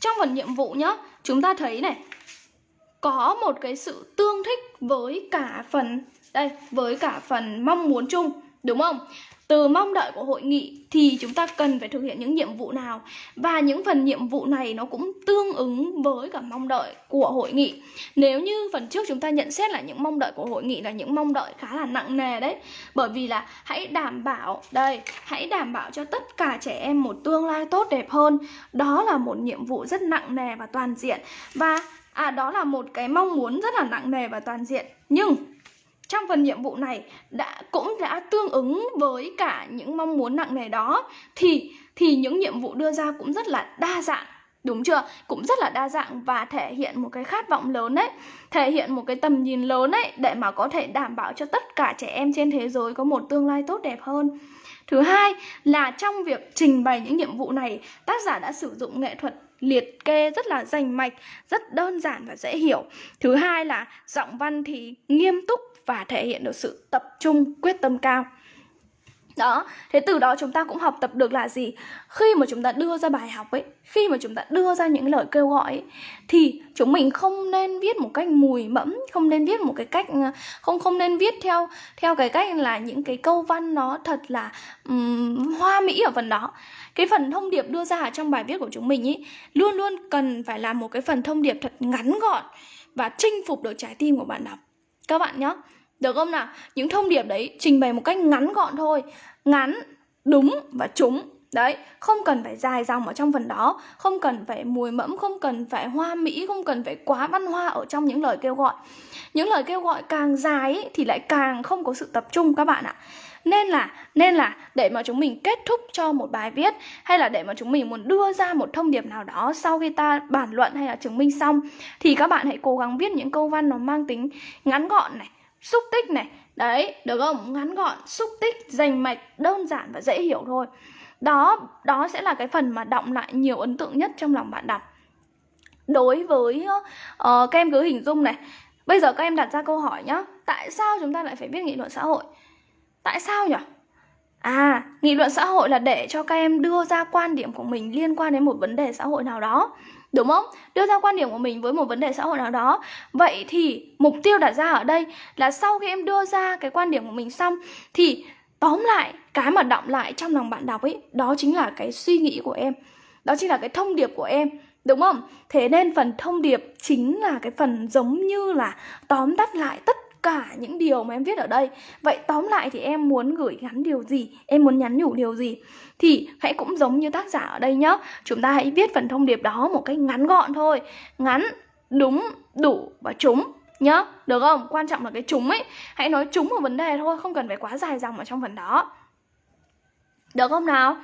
Trong phần nhiệm vụ nhá, chúng ta thấy này, có một cái sự tương thích với cả phần, đây, với cả phần mong muốn chung, đúng không? Từ mong đợi của hội nghị thì chúng ta cần phải thực hiện những nhiệm vụ nào? Và những phần nhiệm vụ này nó cũng tương ứng với cả mong đợi của hội nghị. Nếu như phần trước chúng ta nhận xét là những mong đợi của hội nghị là những mong đợi khá là nặng nề đấy, bởi vì là hãy đảm bảo, đây, hãy đảm bảo cho tất cả trẻ em một tương lai tốt đẹp hơn. Đó là một nhiệm vụ rất nặng nề và toàn diện. Và à đó là một cái mong muốn rất là nặng nề và toàn diện. Nhưng trong phần nhiệm vụ này đã, cũng đã tương ứng với cả những mong muốn nặng nề đó, thì thì những nhiệm vụ đưa ra cũng rất là đa dạng, Đúng chưa? Cũng rất là đa dạng và thể hiện một cái khát vọng lớn đấy Thể hiện một cái tầm nhìn lớn đấy Để mà có thể đảm bảo cho tất cả trẻ em trên thế giới có một tương lai tốt đẹp hơn Thứ hai là trong việc trình bày những nhiệm vụ này, Tác giả đã sử dụng nghệ thuật liệt kê rất là rành mạch, rất đơn giản và dễ hiểu. Thứ hai là giọng văn thì nghiêm túc và thể hiện được sự tập trung, quyết tâm cao. Đó, thế từ đó chúng ta cũng học tập được là gì? Khi mà chúng ta đưa ra bài học ấy, khi mà chúng ta đưa ra những lời kêu gọi ấy, thì chúng mình không nên viết một cách mùi mẫm, không nên viết một cái cách ờ, không không nên viết theo theo cái cách là những cái câu văn nó thật là um, hoa mỹ ở phần đó. Cái phần thông điệp đưa ra trong bài viết của chúng mình ý luôn luôn cần phải là một cái phần thông điệp thật ngắn gọn và chinh phục được trái tim của bạn đọc. Các bạn nhé Được không nào? Những thông điệp đấy trình bày một cách ngắn gọn thôi Ngắn, đúng và trúng Đấy, không cần phải dài dòng ở trong phần đó Không cần phải mùi mẫm, không cần phải hoa mỹ Không cần phải quá văn hoa ở trong những lời kêu gọi Những lời kêu gọi càng dài ý, thì lại càng không có sự tập trung các bạn ạ nên là nên là để mà chúng mình kết thúc cho một bài viết hay là để mà chúng mình muốn đưa ra một thông điệp nào đó sau khi ta bàn luận hay là chứng minh xong thì các bạn hãy cố gắng viết những câu văn nó mang tính ngắn gọn này xúc tích này. Đấy được không? Ngắn gọn xúc tích rành mạch đơn giản và dễ hiểu thôi. Đó đó sẽ là cái phần mà động lại nhiều ấn tượng nhất trong lòng bạn đọc. Đối với uh, các em cứ hình dung này. Bây giờ các em đặt ra câu hỏi nhá. Tại sao chúng ta lại phải viết nghị luận xã hội? Tại sao nhỉ? À, nghị luận xã hội là để cho các em đưa ra quan điểm của mình liên quan đến một vấn đề xã hội nào đó Đúng không? Đưa ra quan điểm của mình với một vấn đề xã hội nào đó Vậy thì mục tiêu đặt ra ở đây là sau khi em đưa ra cái quan điểm của mình xong Thì tóm lại, cái mà động lại trong lòng bạn đọc ấy Đó chính là cái suy nghĩ của em Đó chính là cái thông điệp của em Đúng không? Thế nên phần thông điệp chính là cái phần giống như là tóm tắt lại tất cả những điều mà em viết ở đây. Vậy tóm lại thì em muốn gửi gắn điều gì? Em muốn nhắn nhủ điều gì? Thì hãy cũng giống như tác giả ở đây nhé Chúng ta hãy viết phần thông điệp đó một cách ngắn gọn thôi. Ngắn, đúng, đủ và trúng nhá. Được không? Quan trọng là cái trúng ấy. Hãy nói trúng một vấn đề thôi Không cần phải quá dài dòng ở trong phần đó. Được không nào?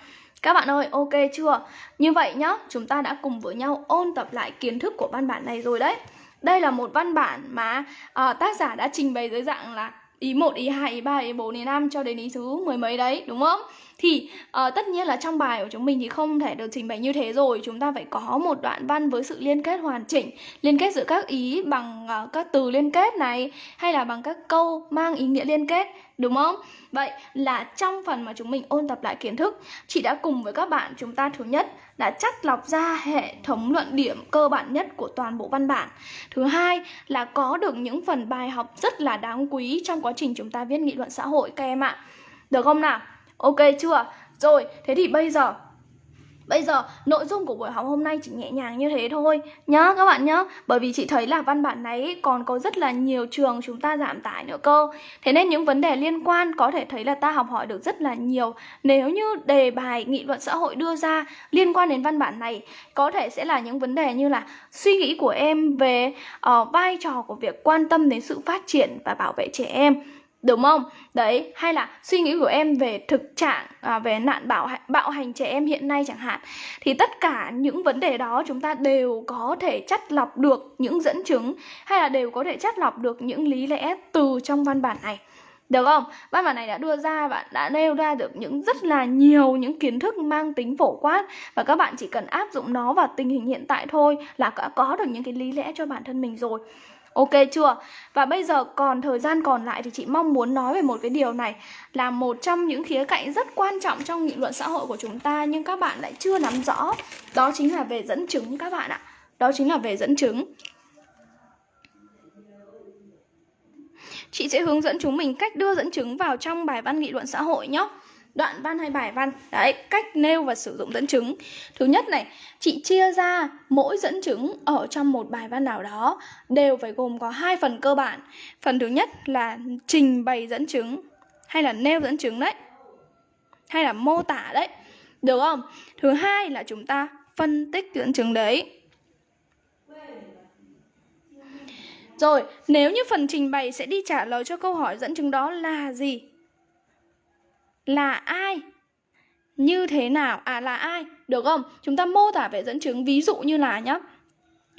Các bạn ơi, ok chưa? Như vậy nhá, chúng ta đã cùng với nhau ôn tập lại kiến thức của văn bản này rồi đấy đây là một văn bản mà uh, tác giả đã trình bày dưới dạng là ý 1, ý 2, ý 3, ý 4, ý 5 cho đến ý thứ mười mấy đấy, đúng không? Thì uh, tất nhiên là trong bài của chúng mình thì không thể được trình bày như thế rồi Chúng ta phải có một đoạn văn với sự liên kết hoàn chỉnh Liên kết giữa các ý bằng uh, các từ liên kết này Hay là bằng các câu mang ý nghĩa liên kết, đúng không? Vậy là trong phần mà chúng mình ôn tập lại kiến thức Chị đã cùng với các bạn chúng ta thứ nhất đã chắt lọc ra hệ thống luận điểm cơ bản nhất của toàn bộ văn bản Thứ hai là có được những phần bài học rất là đáng quý trong quá trình chúng ta viết nghị luận xã hội các em ạ Được không nào? Ok chưa? Rồi, thế thì bây giờ Bây giờ nội dung của buổi học hôm nay chỉ nhẹ nhàng như thế thôi. Nhá các bạn nhá. Bởi vì chị thấy là văn bản này còn có rất là nhiều trường chúng ta giảm tải nữa cơ. Thế nên những vấn đề liên quan có thể thấy là ta học hỏi được rất là nhiều. Nếu như đề bài nghị luận xã hội đưa ra liên quan đến văn bản này Có thể sẽ là những vấn đề như là suy nghĩ của em về uh, vai trò của việc quan tâm đến sự phát triển và bảo vệ trẻ em. Đúng không? Đấy, hay là suy nghĩ của em về thực trạng à, về nạn bạo bạo hành trẻ em hiện nay chẳng hạn. Thì tất cả những vấn đề đó chúng ta đều có thể chắt lọc được những dẫn chứng hay là đều có thể chắt lọc được những lý lẽ từ trong văn bản này. Được không? Văn bản này đã đưa ra và đã nêu ra được những rất là nhiều những kiến thức mang tính phổ quát và các bạn chỉ cần áp dụng nó vào tình hình hiện tại thôi là đã có được những cái lý lẽ cho bản thân mình rồi. Ok chưa? Và bây giờ còn thời gian còn lại thì chị mong muốn nói về một cái điều này, là một trong những khía cạnh rất quan trọng trong nghị luận xã hội của chúng ta, nhưng các bạn lại chưa nắm rõ. Đó chính là về dẫn chứng các bạn ạ. Đó chính là về dẫn chứng. Chị sẽ hướng dẫn chúng mình cách đưa dẫn chứng vào trong bài văn nghị luận xã hội nhé đoạn văn hay bài văn. Đấy cách nêu và sử dụng dẫn chứng. Thứ nhất này chị chia ra mỗi dẫn chứng ở trong một bài văn nào đó đều phải gồm có hai phần cơ bản. Phần thứ nhất là trình bày dẫn chứng hay là nêu dẫn chứng đấy hay là mô tả đấy được không? Thứ hai là chúng ta phân tích dẫn chứng đấy. Rồi, nếu như phần trình bày sẽ đi trả lời cho câu hỏi dẫn chứng đó là gì? Là ai? Như thế nào? À là ai? Được không? Chúng ta mô tả về dẫn chứng ví dụ như là nhá.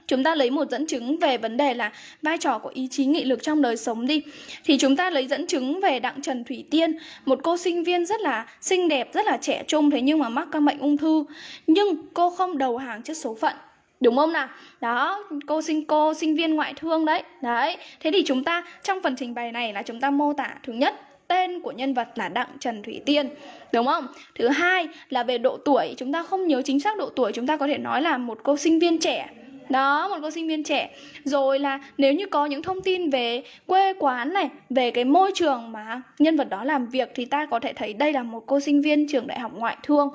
Chúng ta lấy một dẫn chứng về vấn đề là vai trò của ý chí nghị lực trong đời sống đi. Thì chúng ta lấy dẫn chứng về đặng trần thủy tiên, một cô sinh viên rất là xinh đẹp, rất là trẻ trung, thế nhưng mà mắc căn bệnh ung thư. Nhưng cô không đầu hàng trước số phận. Đúng không nào? Đó, cô sinh cô sinh viên ngoại thương đấy. Đấy, thế thì chúng ta trong phần trình bày này là chúng ta mô tả thứ nhất tên của nhân vật là Đặng Trần Thủy Tiên, Đúng không? Thứ hai là về độ tuổi, Chúng ta không nhớ chính xác độ tuổi, Chúng ta có thể nói là một cô sinh viên trẻ. Đó, một cô sinh viên trẻ. Rồi là nếu như có những thông tin về quê quán này, về cái môi trường mà nhân vật đó làm việc, thì ta có thể thấy đây là một cô sinh viên trường đại học ngoại thương.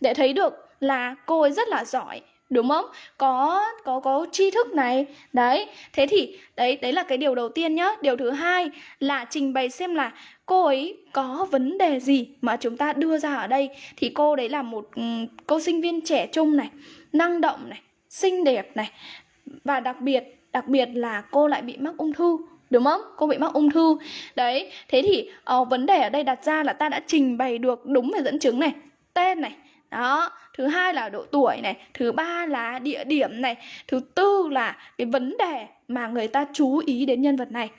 Để thấy được là cô ấy rất là giỏi đúng không? Có có có tri thức này. Đấy thế thì đấy đấy là cái điều đầu tiên nhá. Điều thứ hai là trình bày xem là cô ấy có vấn đề gì mà chúng ta đưa ra ở đây. Thì cô đấy là một ừ, cô sinh viên trẻ trung này năng động này xinh đẹp này. Và đặc biệt đặc biệt là cô lại bị mắc ung thư đúng không? Cô bị mắc ung thư. Đấy thế thì uh, vấn đề ở đây đặt ra là ta đã trình bày được đúng về dẫn chứng này tên này. Đó thứ hai là độ tuổi này thứ ba là địa điểm này thứ tư là cái vấn đề mà người ta chú ý đến nhân vật này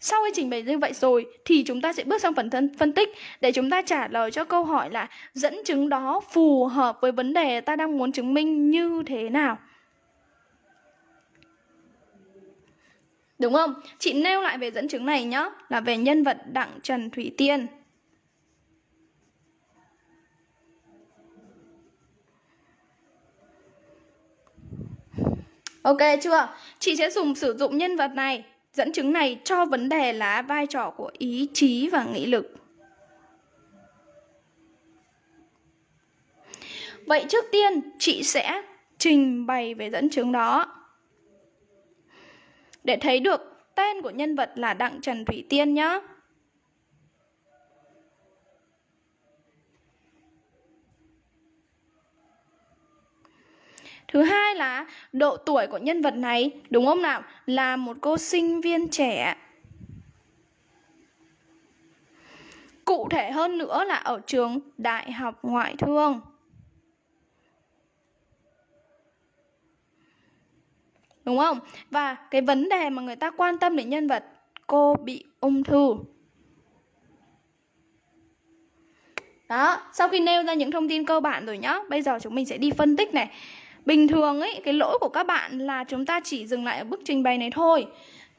sau khi trình bày như vậy rồi thì chúng ta sẽ bước sang phần thân phân tích để chúng ta trả lời cho câu hỏi là dẫn chứng đó phù hợp với vấn đề ta đang muốn chứng minh như thế nào. Đúng không? Chị nêu lại về dẫn chứng này nhá, là về nhân vật Đặng Trần Thủy Tiên. Ok chưa? Chị sẽ dùng sử dụng nhân vật này, dẫn chứng này cho vấn đề là vai trò của ý chí và nghị lực. Vậy trước tiên chị sẽ trình bày về dẫn chứng đó. Để thấy được tên của nhân vật là Đặng Trần Thủy Tiên nhé. Thứ hai là độ tuổi của nhân vật này, đúng không nào? Là một cô sinh viên trẻ. Cụ thể hơn nữa là ở trường Đại học Ngoại thương. Đúng không? Và cái vấn đề mà người ta quan tâm đến nhân vật cô bị ung thư. Đó, sau khi nêu ra những thông tin cơ bản rồi nhá, bây giờ chúng mình sẽ đi phân tích này. Bình thường ấy, cái lỗi của các bạn là chúng ta chỉ dừng lại ở bước trình bày này thôi.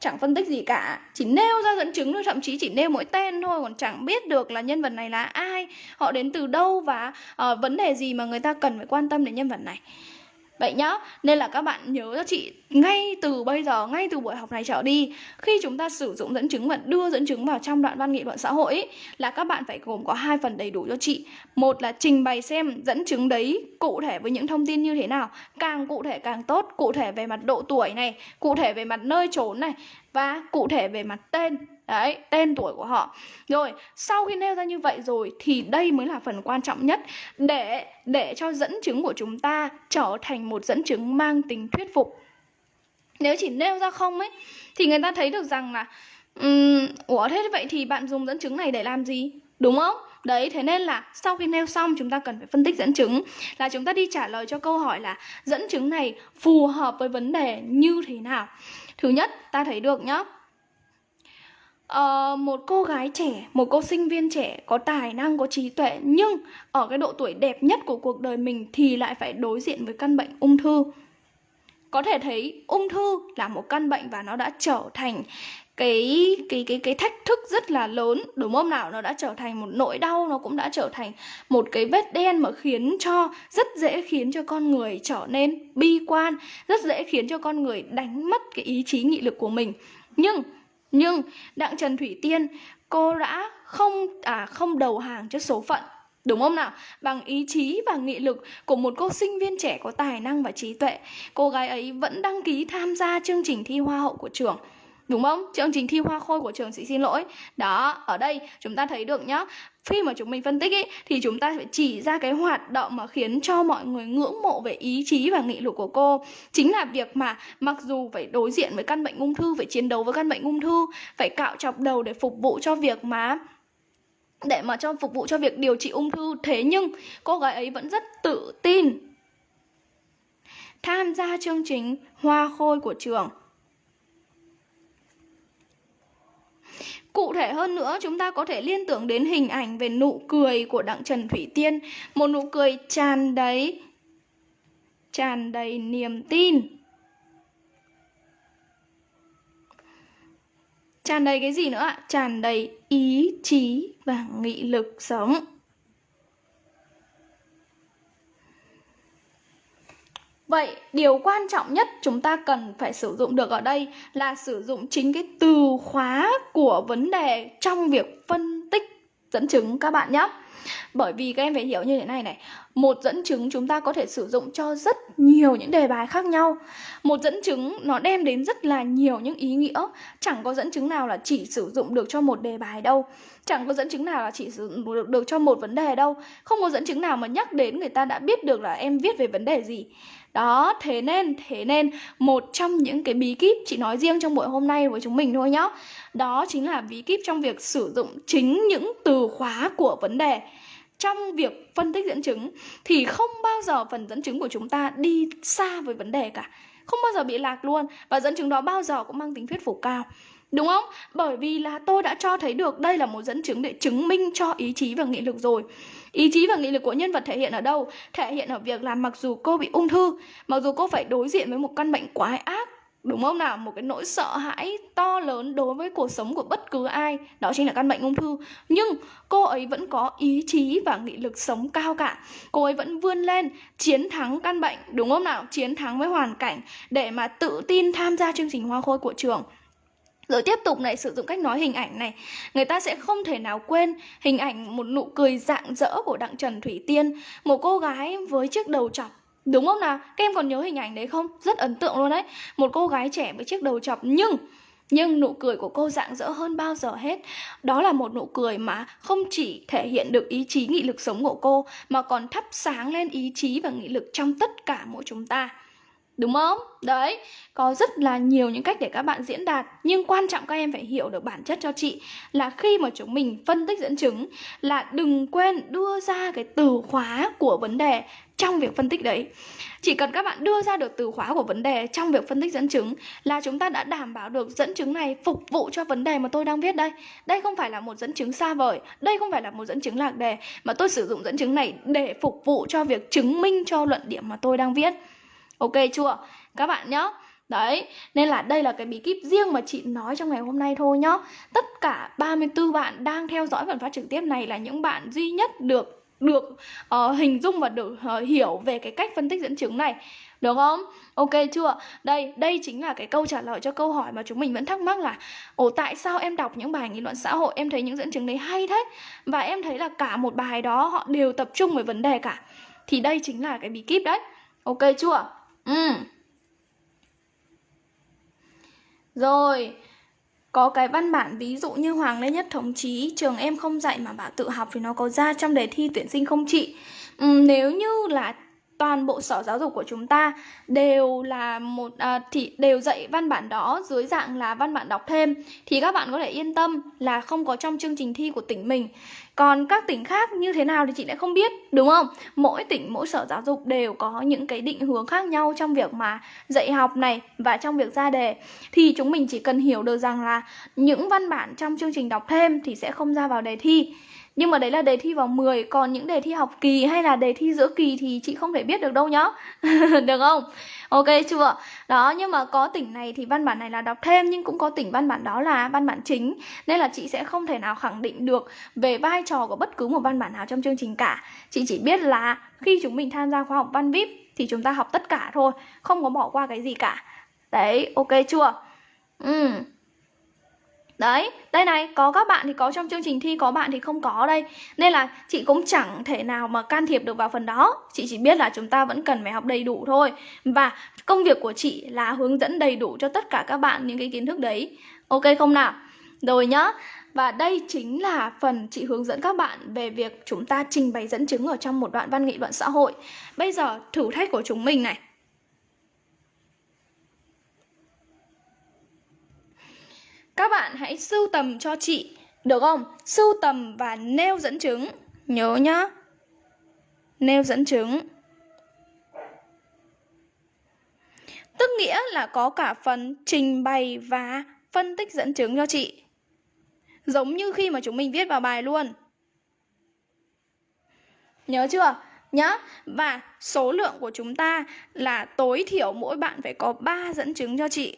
Chẳng phân tích gì cả. Chỉ nêu ra dẫn chứng thôi, thậm chí chỉ nêu mỗi tên thôi Còn chẳng biết được là nhân vật này là ai Họ đến từ đâu và uh, vấn đề gì mà người ta cần phải quan tâm đến nhân vật này. Vậy nhá, nên là các bạn nhớ cho chị ngay từ bây giờ, ngay từ buổi học này trở đi Khi chúng ta sử dụng dẫn chứng và đưa dẫn chứng vào trong đoạn văn nghị luận xã hội ấy, Là các bạn phải gồm có hai phần đầy đủ cho chị. Một là trình bày xem dẫn chứng đấy cụ thể với những thông tin như thế nào Càng cụ thể càng tốt, cụ thể về mặt độ tuổi này, cụ thể về mặt nơi trốn này Và cụ thể về mặt tên. Đấy, tên tuổi của họ. Rồi, sau khi nêu ra như vậy rồi Thì đây mới là phần quan trọng nhất. Để để cho dẫn chứng của chúng ta Trở thành một dẫn chứng mang tính thuyết phục. Nếu chỉ nêu ra không ấy Thì người ta thấy được rằng là um, Ủa thế vậy thì bạn dùng dẫn chứng này để làm gì? Đúng không? Đấy, thế nên là sau khi nêu xong chúng ta cần phải phân tích dẫn chứng. Là chúng ta đi trả lời cho câu hỏi là Dẫn chứng này phù hợp với vấn đề như thế nào? Thứ nhất, ta thấy được nhá uh, một cô gái trẻ, một cô sinh viên trẻ có tài năng, có trí tuệ nhưng ở cái độ tuổi đẹp nhất của cuộc đời mình thì lại phải đối diện với căn bệnh ung thư. Có thể thấy ung thư là một căn bệnh và nó đã trở thành cái cái cái cái thách thức rất là lớn. Đúng không nào? Nó đã trở thành một nỗi đau nó cũng đã trở thành một cái vết đen mà khiến cho rất dễ khiến cho con người trở nên bi quan rất dễ khiến cho con người đánh mất cái ý chí nghị lực của mình. Nhưng nhưng Đặng Trần Thủy Tiên, cô đã không à không đầu hàng trước số phận Đúng không nào? Bằng ý chí và nghị lực của một cô sinh viên trẻ có tài năng và trí tuệ, Cô gái ấy vẫn đăng ký tham gia chương trình thi hoa hậu của trường Đúng không? Chương trình thi hoa khôi của trường sĩ xin lỗi. Đó, ở đây chúng ta thấy được nhá. Khi mà chúng mình phân tích ý, thì chúng ta phải chỉ ra cái hoạt động mà khiến cho mọi người ngưỡng mộ về ý chí và nghị lực của cô. Chính là việc mà mặc dù phải đối diện với căn bệnh ung thư phải chiến đấu với căn bệnh ung thư phải cạo chọc đầu để phục vụ cho việc mà để mà cho phục vụ cho việc điều trị ung thư. Thế nhưng cô gái ấy vẫn rất tự tin tham gia chương trình hoa khôi của trường. Cụ thể hơn nữa, chúng ta có thể liên tưởng đến hình ảnh về nụ cười của Đặng Trần Thủy Tiên, một nụ cười tràn đầy tràn đầy niềm tin. Tràn đầy cái gì nữa ạ? Tràn đầy ý chí và nghị lực sống. Vậy điều quan trọng nhất chúng ta cần phải sử dụng được ở đây là sử dụng chính cái từ khóa của vấn đề trong việc phân tích dẫn chứng các bạn nhé. Bởi vì các em phải hiểu như thế này này Một dẫn chứng chúng ta có thể sử dụng cho rất nhiều những đề bài khác nhau. Một dẫn chứng nó đem đến rất là nhiều những ý nghĩa. Chẳng có dẫn chứng nào là chỉ sử dụng được cho một đề bài đâu. Chẳng có dẫn chứng nào là chỉ sử dụng được, được cho một vấn đề đâu. Không có dẫn chứng nào mà nhắc đến người ta đã biết được là em viết về vấn đề gì đó, thế nên, thế nên một trong những cái bí kíp chị nói riêng trong buổi hôm nay với chúng mình thôi nhá. Đó chính là bí kíp trong việc sử dụng chính những từ khóa của vấn đề. Trong việc phân tích dẫn chứng thì không bao giờ phần dẫn chứng của chúng ta đi xa với vấn đề cả. Không bao giờ bị lạc luôn và dẫn chứng đó bao giờ cũng mang tính thuyết phục cao. Đúng không? Bởi vì là tôi đã cho thấy được đây là một dẫn chứng để chứng minh cho ý chí và nghị lực rồi. Ý chí và nghị lực của nhân vật thể hiện ở đâu? Thể hiện ở việc là mặc dù cô bị ung thư, Mặc dù cô phải đối diện với một căn bệnh quái ác, Đúng không nào? Một cái nỗi sợ hãi to lớn đối với cuộc sống của bất cứ ai, Đó chính là căn bệnh ung thư Nhưng cô ấy vẫn có ý chí và nghị lực sống cao cả Cô ấy vẫn vươn lên, chiến thắng căn bệnh, Đúng không nào? Chiến thắng với hoàn cảnh Để mà tự tin tham gia chương trình hoa khôi của trường rồi tiếp tục này, sử dụng cách nói hình ảnh này. Người ta sẽ không thể nào quên hình ảnh một nụ cười rạng rỡ của Đặng Trần Thủy Tiên, Một cô gái với chiếc đầu chọc. Đúng không nào? Các em còn nhớ hình ảnh đấy không? Rất ấn tượng luôn đấy. Một cô gái trẻ với chiếc đầu chọc, Nhưng nhưng nụ cười của cô rạng rỡ hơn bao giờ hết. Đó là một nụ cười mà không chỉ thể hiện được ý chí, nghị lực sống của cô, Mà còn thắp sáng lên ý chí và nghị lực trong tất cả mỗi chúng ta. Đúng không? Đấy, có rất là nhiều những cách để các bạn diễn đạt. Nhưng quan trọng các em phải hiểu được bản chất cho chị Là khi mà chúng mình phân tích dẫn chứng Là đừng quên đưa ra cái từ khóa của vấn đề trong việc phân tích đấy. Chỉ cần các bạn đưa ra được từ khóa của vấn đề trong việc phân tích dẫn chứng Là chúng ta đã đảm bảo được dẫn chứng này phục vụ cho vấn đề mà tôi đang viết đây. Đây không phải là một dẫn chứng xa vời Đây không phải là một dẫn chứng lạc đề Mà tôi sử dụng dẫn chứng này để phục vụ cho việc chứng minh cho luận điểm mà tôi đang viết. Ok chưa? Các bạn nhá. Đấy, nên là đây là cái bí kíp riêng mà chị nói trong ngày hôm nay thôi nhá Tất cả 34 bạn đang theo dõi phần phát trực tiếp này là những bạn duy nhất được được uh, hình dung và được uh, hiểu về cái cách phân tích dẫn chứng này được không? Ok chưa? Đây, đây chính là cái câu trả lời cho câu hỏi mà chúng mình vẫn thắc mắc là Ồ tại sao em đọc những bài nghị luận xã hội em thấy những dẫn chứng đấy hay thế Và em thấy là cả một bài đó họ đều tập trung về vấn đề cả Thì đây chính là cái bí kíp đấy Ok chưa? Ừ Rồi có cái văn bản ví dụ như Hoàng Lê Nhất Thống Chí Trường em không dạy mà bảo tự học thì nó có ra trong đề thi tuyển sinh không chị? Ừ, nếu như là toàn bộ sở giáo dục của chúng ta đều là một à, thì đều dạy văn bản đó dưới dạng là văn bản đọc thêm thì các bạn có thể yên tâm là không có trong chương trình thi của tỉnh mình còn các tỉnh khác như thế nào thì chị lại không biết, đúng không? Mỗi tỉnh, mỗi sở giáo dục đều có những cái định hướng khác nhau trong việc mà dạy học này và trong việc ra đề. Thì chúng mình chỉ cần hiểu được rằng là những văn bản trong chương trình đọc thêm thì sẽ không ra vào đề thi. Nhưng mà đấy là đề thi vào 10 Còn những đề thi học kỳ hay là đề thi giữa kỳ Thì chị không thể biết được đâu nhá. Được không? Ok chưa? Đó, nhưng mà có tỉnh này thì văn bản này là đọc thêm, Nhưng cũng có tỉnh văn bản đó là văn bản chính Nên là chị sẽ không thể nào khẳng định được Về vai trò của bất cứ một văn bản nào trong chương trình cả Chị chỉ biết là khi chúng mình tham gia khóa học văn VIP Thì chúng ta học tất cả thôi, Không có bỏ qua cái gì cả Đấy, ok chưa? Ừ Đấy, đây này, có các bạn thì có trong chương trình thi, có bạn thì không có đây. Nên là chị cũng chẳng thể nào mà can thiệp được vào phần đó. Chị chỉ biết là chúng ta vẫn cần phải học đầy đủ thôi. Và công việc của chị là hướng dẫn đầy đủ cho tất cả các bạn những cái kiến thức đấy. Ok không nào? Rồi nhá. Và đây chính là phần chị hướng dẫn các bạn về việc chúng ta trình bày dẫn chứng ở trong một đoạn văn nghị luận xã hội. Bây giờ thử thách của chúng mình này. Các bạn hãy sưu tầm cho chị, được không? Sưu tầm và nêu dẫn chứng. Nhớ nhá. Nêu dẫn chứng. Tức nghĩa là có cả phần trình bày và phân tích dẫn chứng cho chị. Giống như khi mà chúng mình viết vào bài luôn. Nhớ chưa? Nhá. Và số lượng của chúng ta là tối thiểu mỗi bạn phải có 3 dẫn chứng cho chị.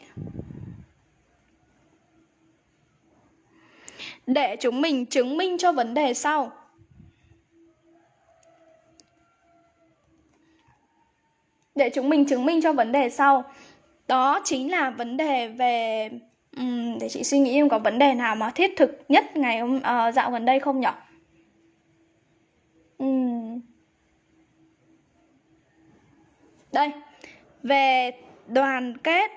Để chúng mình chứng minh cho vấn đề sau. Để chúng mình chứng minh cho vấn đề sau. Đó chính là vấn đề về um, để chị suy nghĩ em có vấn đề nào mà thiết thực nhất ngày hôm uh, dạo gần đây không nhỉ? Um. Đây, về đoàn kết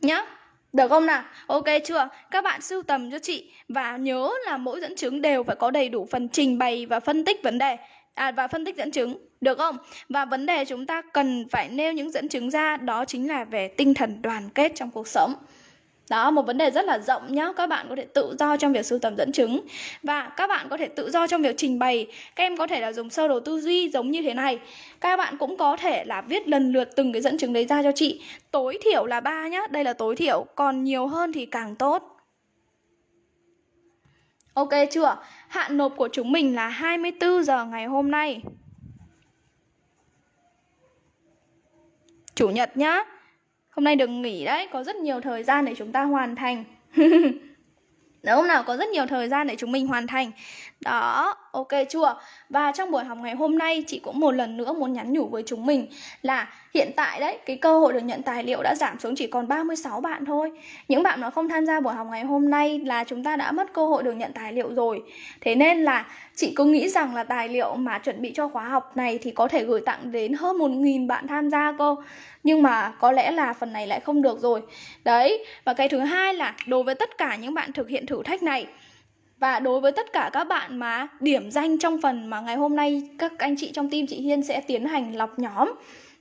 nhá được không nào? Ok chưa? Các bạn sưu tầm cho chị và nhớ là mỗi dẫn chứng đều phải có đầy đủ phần trình bày và phân tích vấn đề à, và phân tích dẫn chứng được không? Và vấn đề chúng ta cần phải nêu những dẫn chứng ra đó chính là về tinh thần đoàn kết trong cuộc sống. Đó, một vấn đề rất là rộng nhá. Các bạn có thể tự do trong việc sưu tầm dẫn chứng. Và các bạn có thể tự do trong việc trình bày. Các em có thể là dùng sơ đồ tư duy giống như thế này. Các bạn cũng có thể là viết lần lượt từng cái dẫn chứng đấy ra cho chị. Tối thiểu là ba nhá, đây là tối thiểu. Còn nhiều hơn thì càng tốt. Ok chưa? Hạn nộp của chúng mình là 24 giờ ngày hôm nay. Chủ nhật nhá. Hôm nay đừng nghỉ đấy, có rất nhiều thời gian để chúng ta hoàn thành nếu hôm nào? Có rất nhiều thời gian để chúng mình hoàn thành đó, ok chưa? Và trong buổi học ngày hôm nay chị cũng một lần nữa muốn nhắn nhủ với chúng mình là hiện tại đấy, cái cơ hội được nhận tài liệu đã giảm xuống chỉ còn 36 bạn thôi. Những bạn mà không tham gia buổi học ngày hôm nay là chúng ta đã mất cơ hội được nhận tài liệu rồi. Thế nên là chị cứ nghĩ rằng là tài liệu mà chuẩn bị cho khóa học này thì có thể gửi tặng đến hơn 1.000 bạn tham gia cô nhưng mà có lẽ là phần này lại không được rồi. Đấy và cái thứ hai là đối với tất cả những bạn thực hiện thử thách này và đối với tất cả các bạn mà điểm danh trong phần mà ngày hôm nay các anh chị trong team chị Hiên sẽ tiến hành lọc nhóm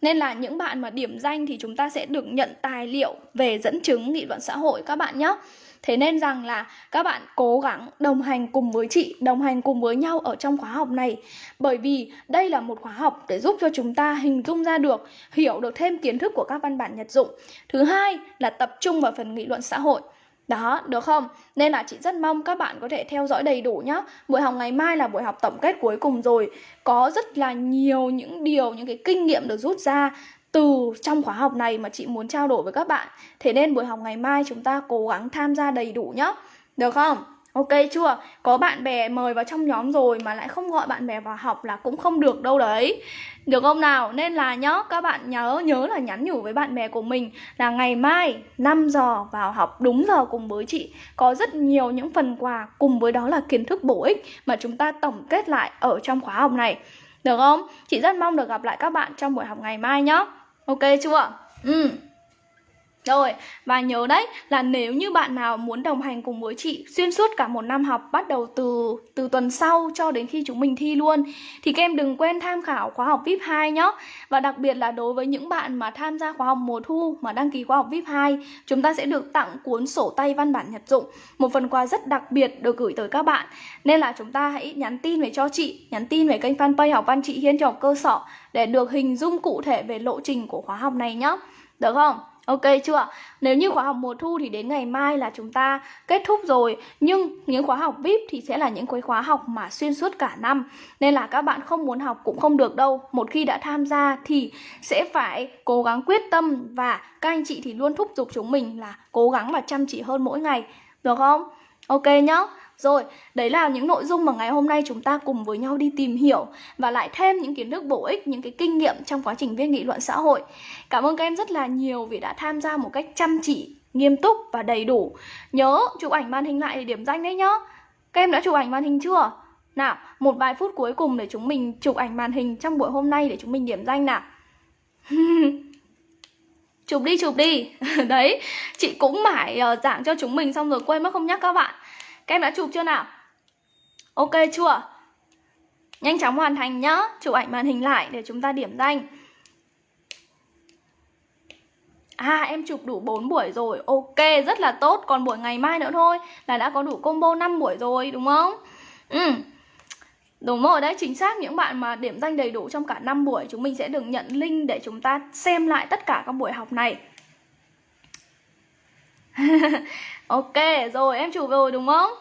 nên là những bạn mà điểm danh thì chúng ta sẽ được nhận tài liệu về dẫn chứng nghị luận xã hội các bạn nhé. Thế nên rằng là các bạn cố gắng đồng hành cùng với chị, đồng hành cùng với nhau ở trong khóa học này. Bởi vì đây là một khóa học để giúp cho chúng ta hình dung ra được, hiểu được thêm kiến thức của các văn bản nhật dụng. Thứ hai là tập trung vào phần nghị luận xã hội đó, được không? Nên là chị rất mong các bạn có thể theo dõi đầy đủ nhá Buổi học ngày mai là buổi học tổng kết cuối cùng rồi Có rất là nhiều những điều, những cái kinh nghiệm được rút ra từ trong khóa học này mà chị muốn trao đổi với các bạn Thế nên buổi học ngày mai chúng ta cố gắng tham gia đầy đủ nhá Được không? Ok chưa? Có bạn bè mời vào trong nhóm rồi mà lại không gọi bạn bè vào học là cũng không được đâu đấy. Được không nào? Nên là nhớ, các bạn nhớ nhớ là nhắn nhủ với bạn bè của mình là ngày mai 5 giờ vào học đúng giờ cùng với chị. Có rất nhiều những phần quà cùng với đó là kiến thức bổ ích mà chúng ta tổng kết lại ở trong khóa học này. Được không? Chị rất mong được gặp lại các bạn trong buổi học ngày mai nhé. Ok chưa? Ừ. Rồi, và nhớ đấy là nếu như bạn nào muốn đồng hành cùng với chị xuyên suốt cả một năm học bắt đầu từ từ tuần sau cho đến khi chúng mình thi luôn thì các em đừng quên tham khảo khóa học VIP 2 nhé. Và đặc biệt là đối với những bạn mà tham gia khóa học mùa thu mà đăng ký khóa học VIP 2, chúng ta sẽ được tặng cuốn sổ tay văn bản nhật dụng, một phần quà rất đặc biệt được gửi tới các bạn. Nên là chúng ta hãy nhắn tin về cho chị, nhắn tin về kênh fanpage học văn chị Hiên cho cơ sở để được hình dung cụ thể về lộ trình của khóa học này nhé. Được không? Ok chưa? Nếu như khóa học mùa thu thì đến ngày mai là chúng ta kết thúc rồi. Nhưng những khóa học VIP thì sẽ là những cái khóa học mà xuyên suốt cả năm. Nên là các bạn không muốn học cũng không được đâu. Một khi đã tham gia thì sẽ phải cố gắng quyết tâm. Và các anh chị thì luôn thúc giục chúng mình là cố gắng và chăm chỉ hơn mỗi ngày. Được không? Ok nhá rồi, đấy là những nội dung mà ngày hôm nay chúng ta cùng với nhau đi tìm hiểu và lại thêm những kiến thức bổ ích, những cái kinh nghiệm trong quá trình viết nghị luận xã hội. Cảm ơn các em rất là nhiều vì đã tham gia một cách chăm chỉ, nghiêm túc và đầy đủ. Nhớ chụp ảnh màn hình lại để điểm danh đấy nhá. Các em đã chụp ảnh màn hình chưa? Nào, một vài phút cuối cùng để chúng mình chụp ảnh màn hình trong buổi hôm nay để chúng mình điểm danh nào. chụp đi chụp đi đấy chị cũng mãi uh, giảng cho chúng mình xong rồi quên mất không nhắc các bạn các em đã chụp chưa nào? Ok chưa? Nhanh chóng hoàn thành nhá. Chụp ảnh màn hình lại để chúng ta điểm danh. À em chụp đủ 4 buổi rồi. Ok rất là tốt. Còn buổi ngày mai nữa thôi Là đã có đủ combo 5 buổi rồi đúng không? Ừ. Đúng rồi đấy, chính xác. Những bạn mà điểm danh đầy đủ trong cả 5 buổi Chúng mình sẽ được nhận link để chúng ta xem lại tất cả các buổi học này. Ok rồi em chụp rồi đúng không?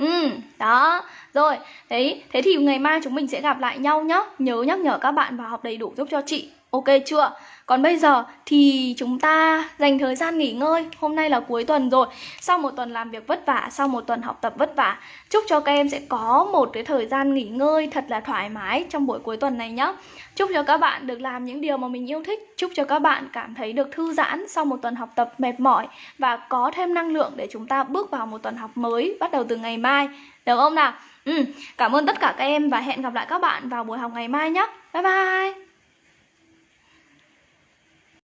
Ừ đó. Rồi, đấy, thế thì ngày mai chúng mình sẽ gặp lại nhau nhá. Nhớ nhắc nhở các bạn vào học đầy đủ giúp cho chị ok chưa? Còn bây giờ thì chúng ta dành thời gian nghỉ ngơi. Hôm nay là cuối tuần rồi. Sau một tuần làm việc vất vả Sau một tuần học tập vất vả Chúc cho các em sẽ có một cái thời gian nghỉ ngơi thật là thoải mái trong buổi cuối tuần này nhé Chúc cho các bạn được làm những điều mà mình yêu thích. Chúc cho các bạn cảm thấy được thư giãn sau một tuần học tập mệt mỏi Và có thêm năng lượng để chúng ta bước vào một tuần học mới Bắt đầu từ ngày mai. Được không nào? Ừ, cảm ơn tất cả các em và hẹn gặp lại các bạn vào buổi học ngày mai nhé Bye bye!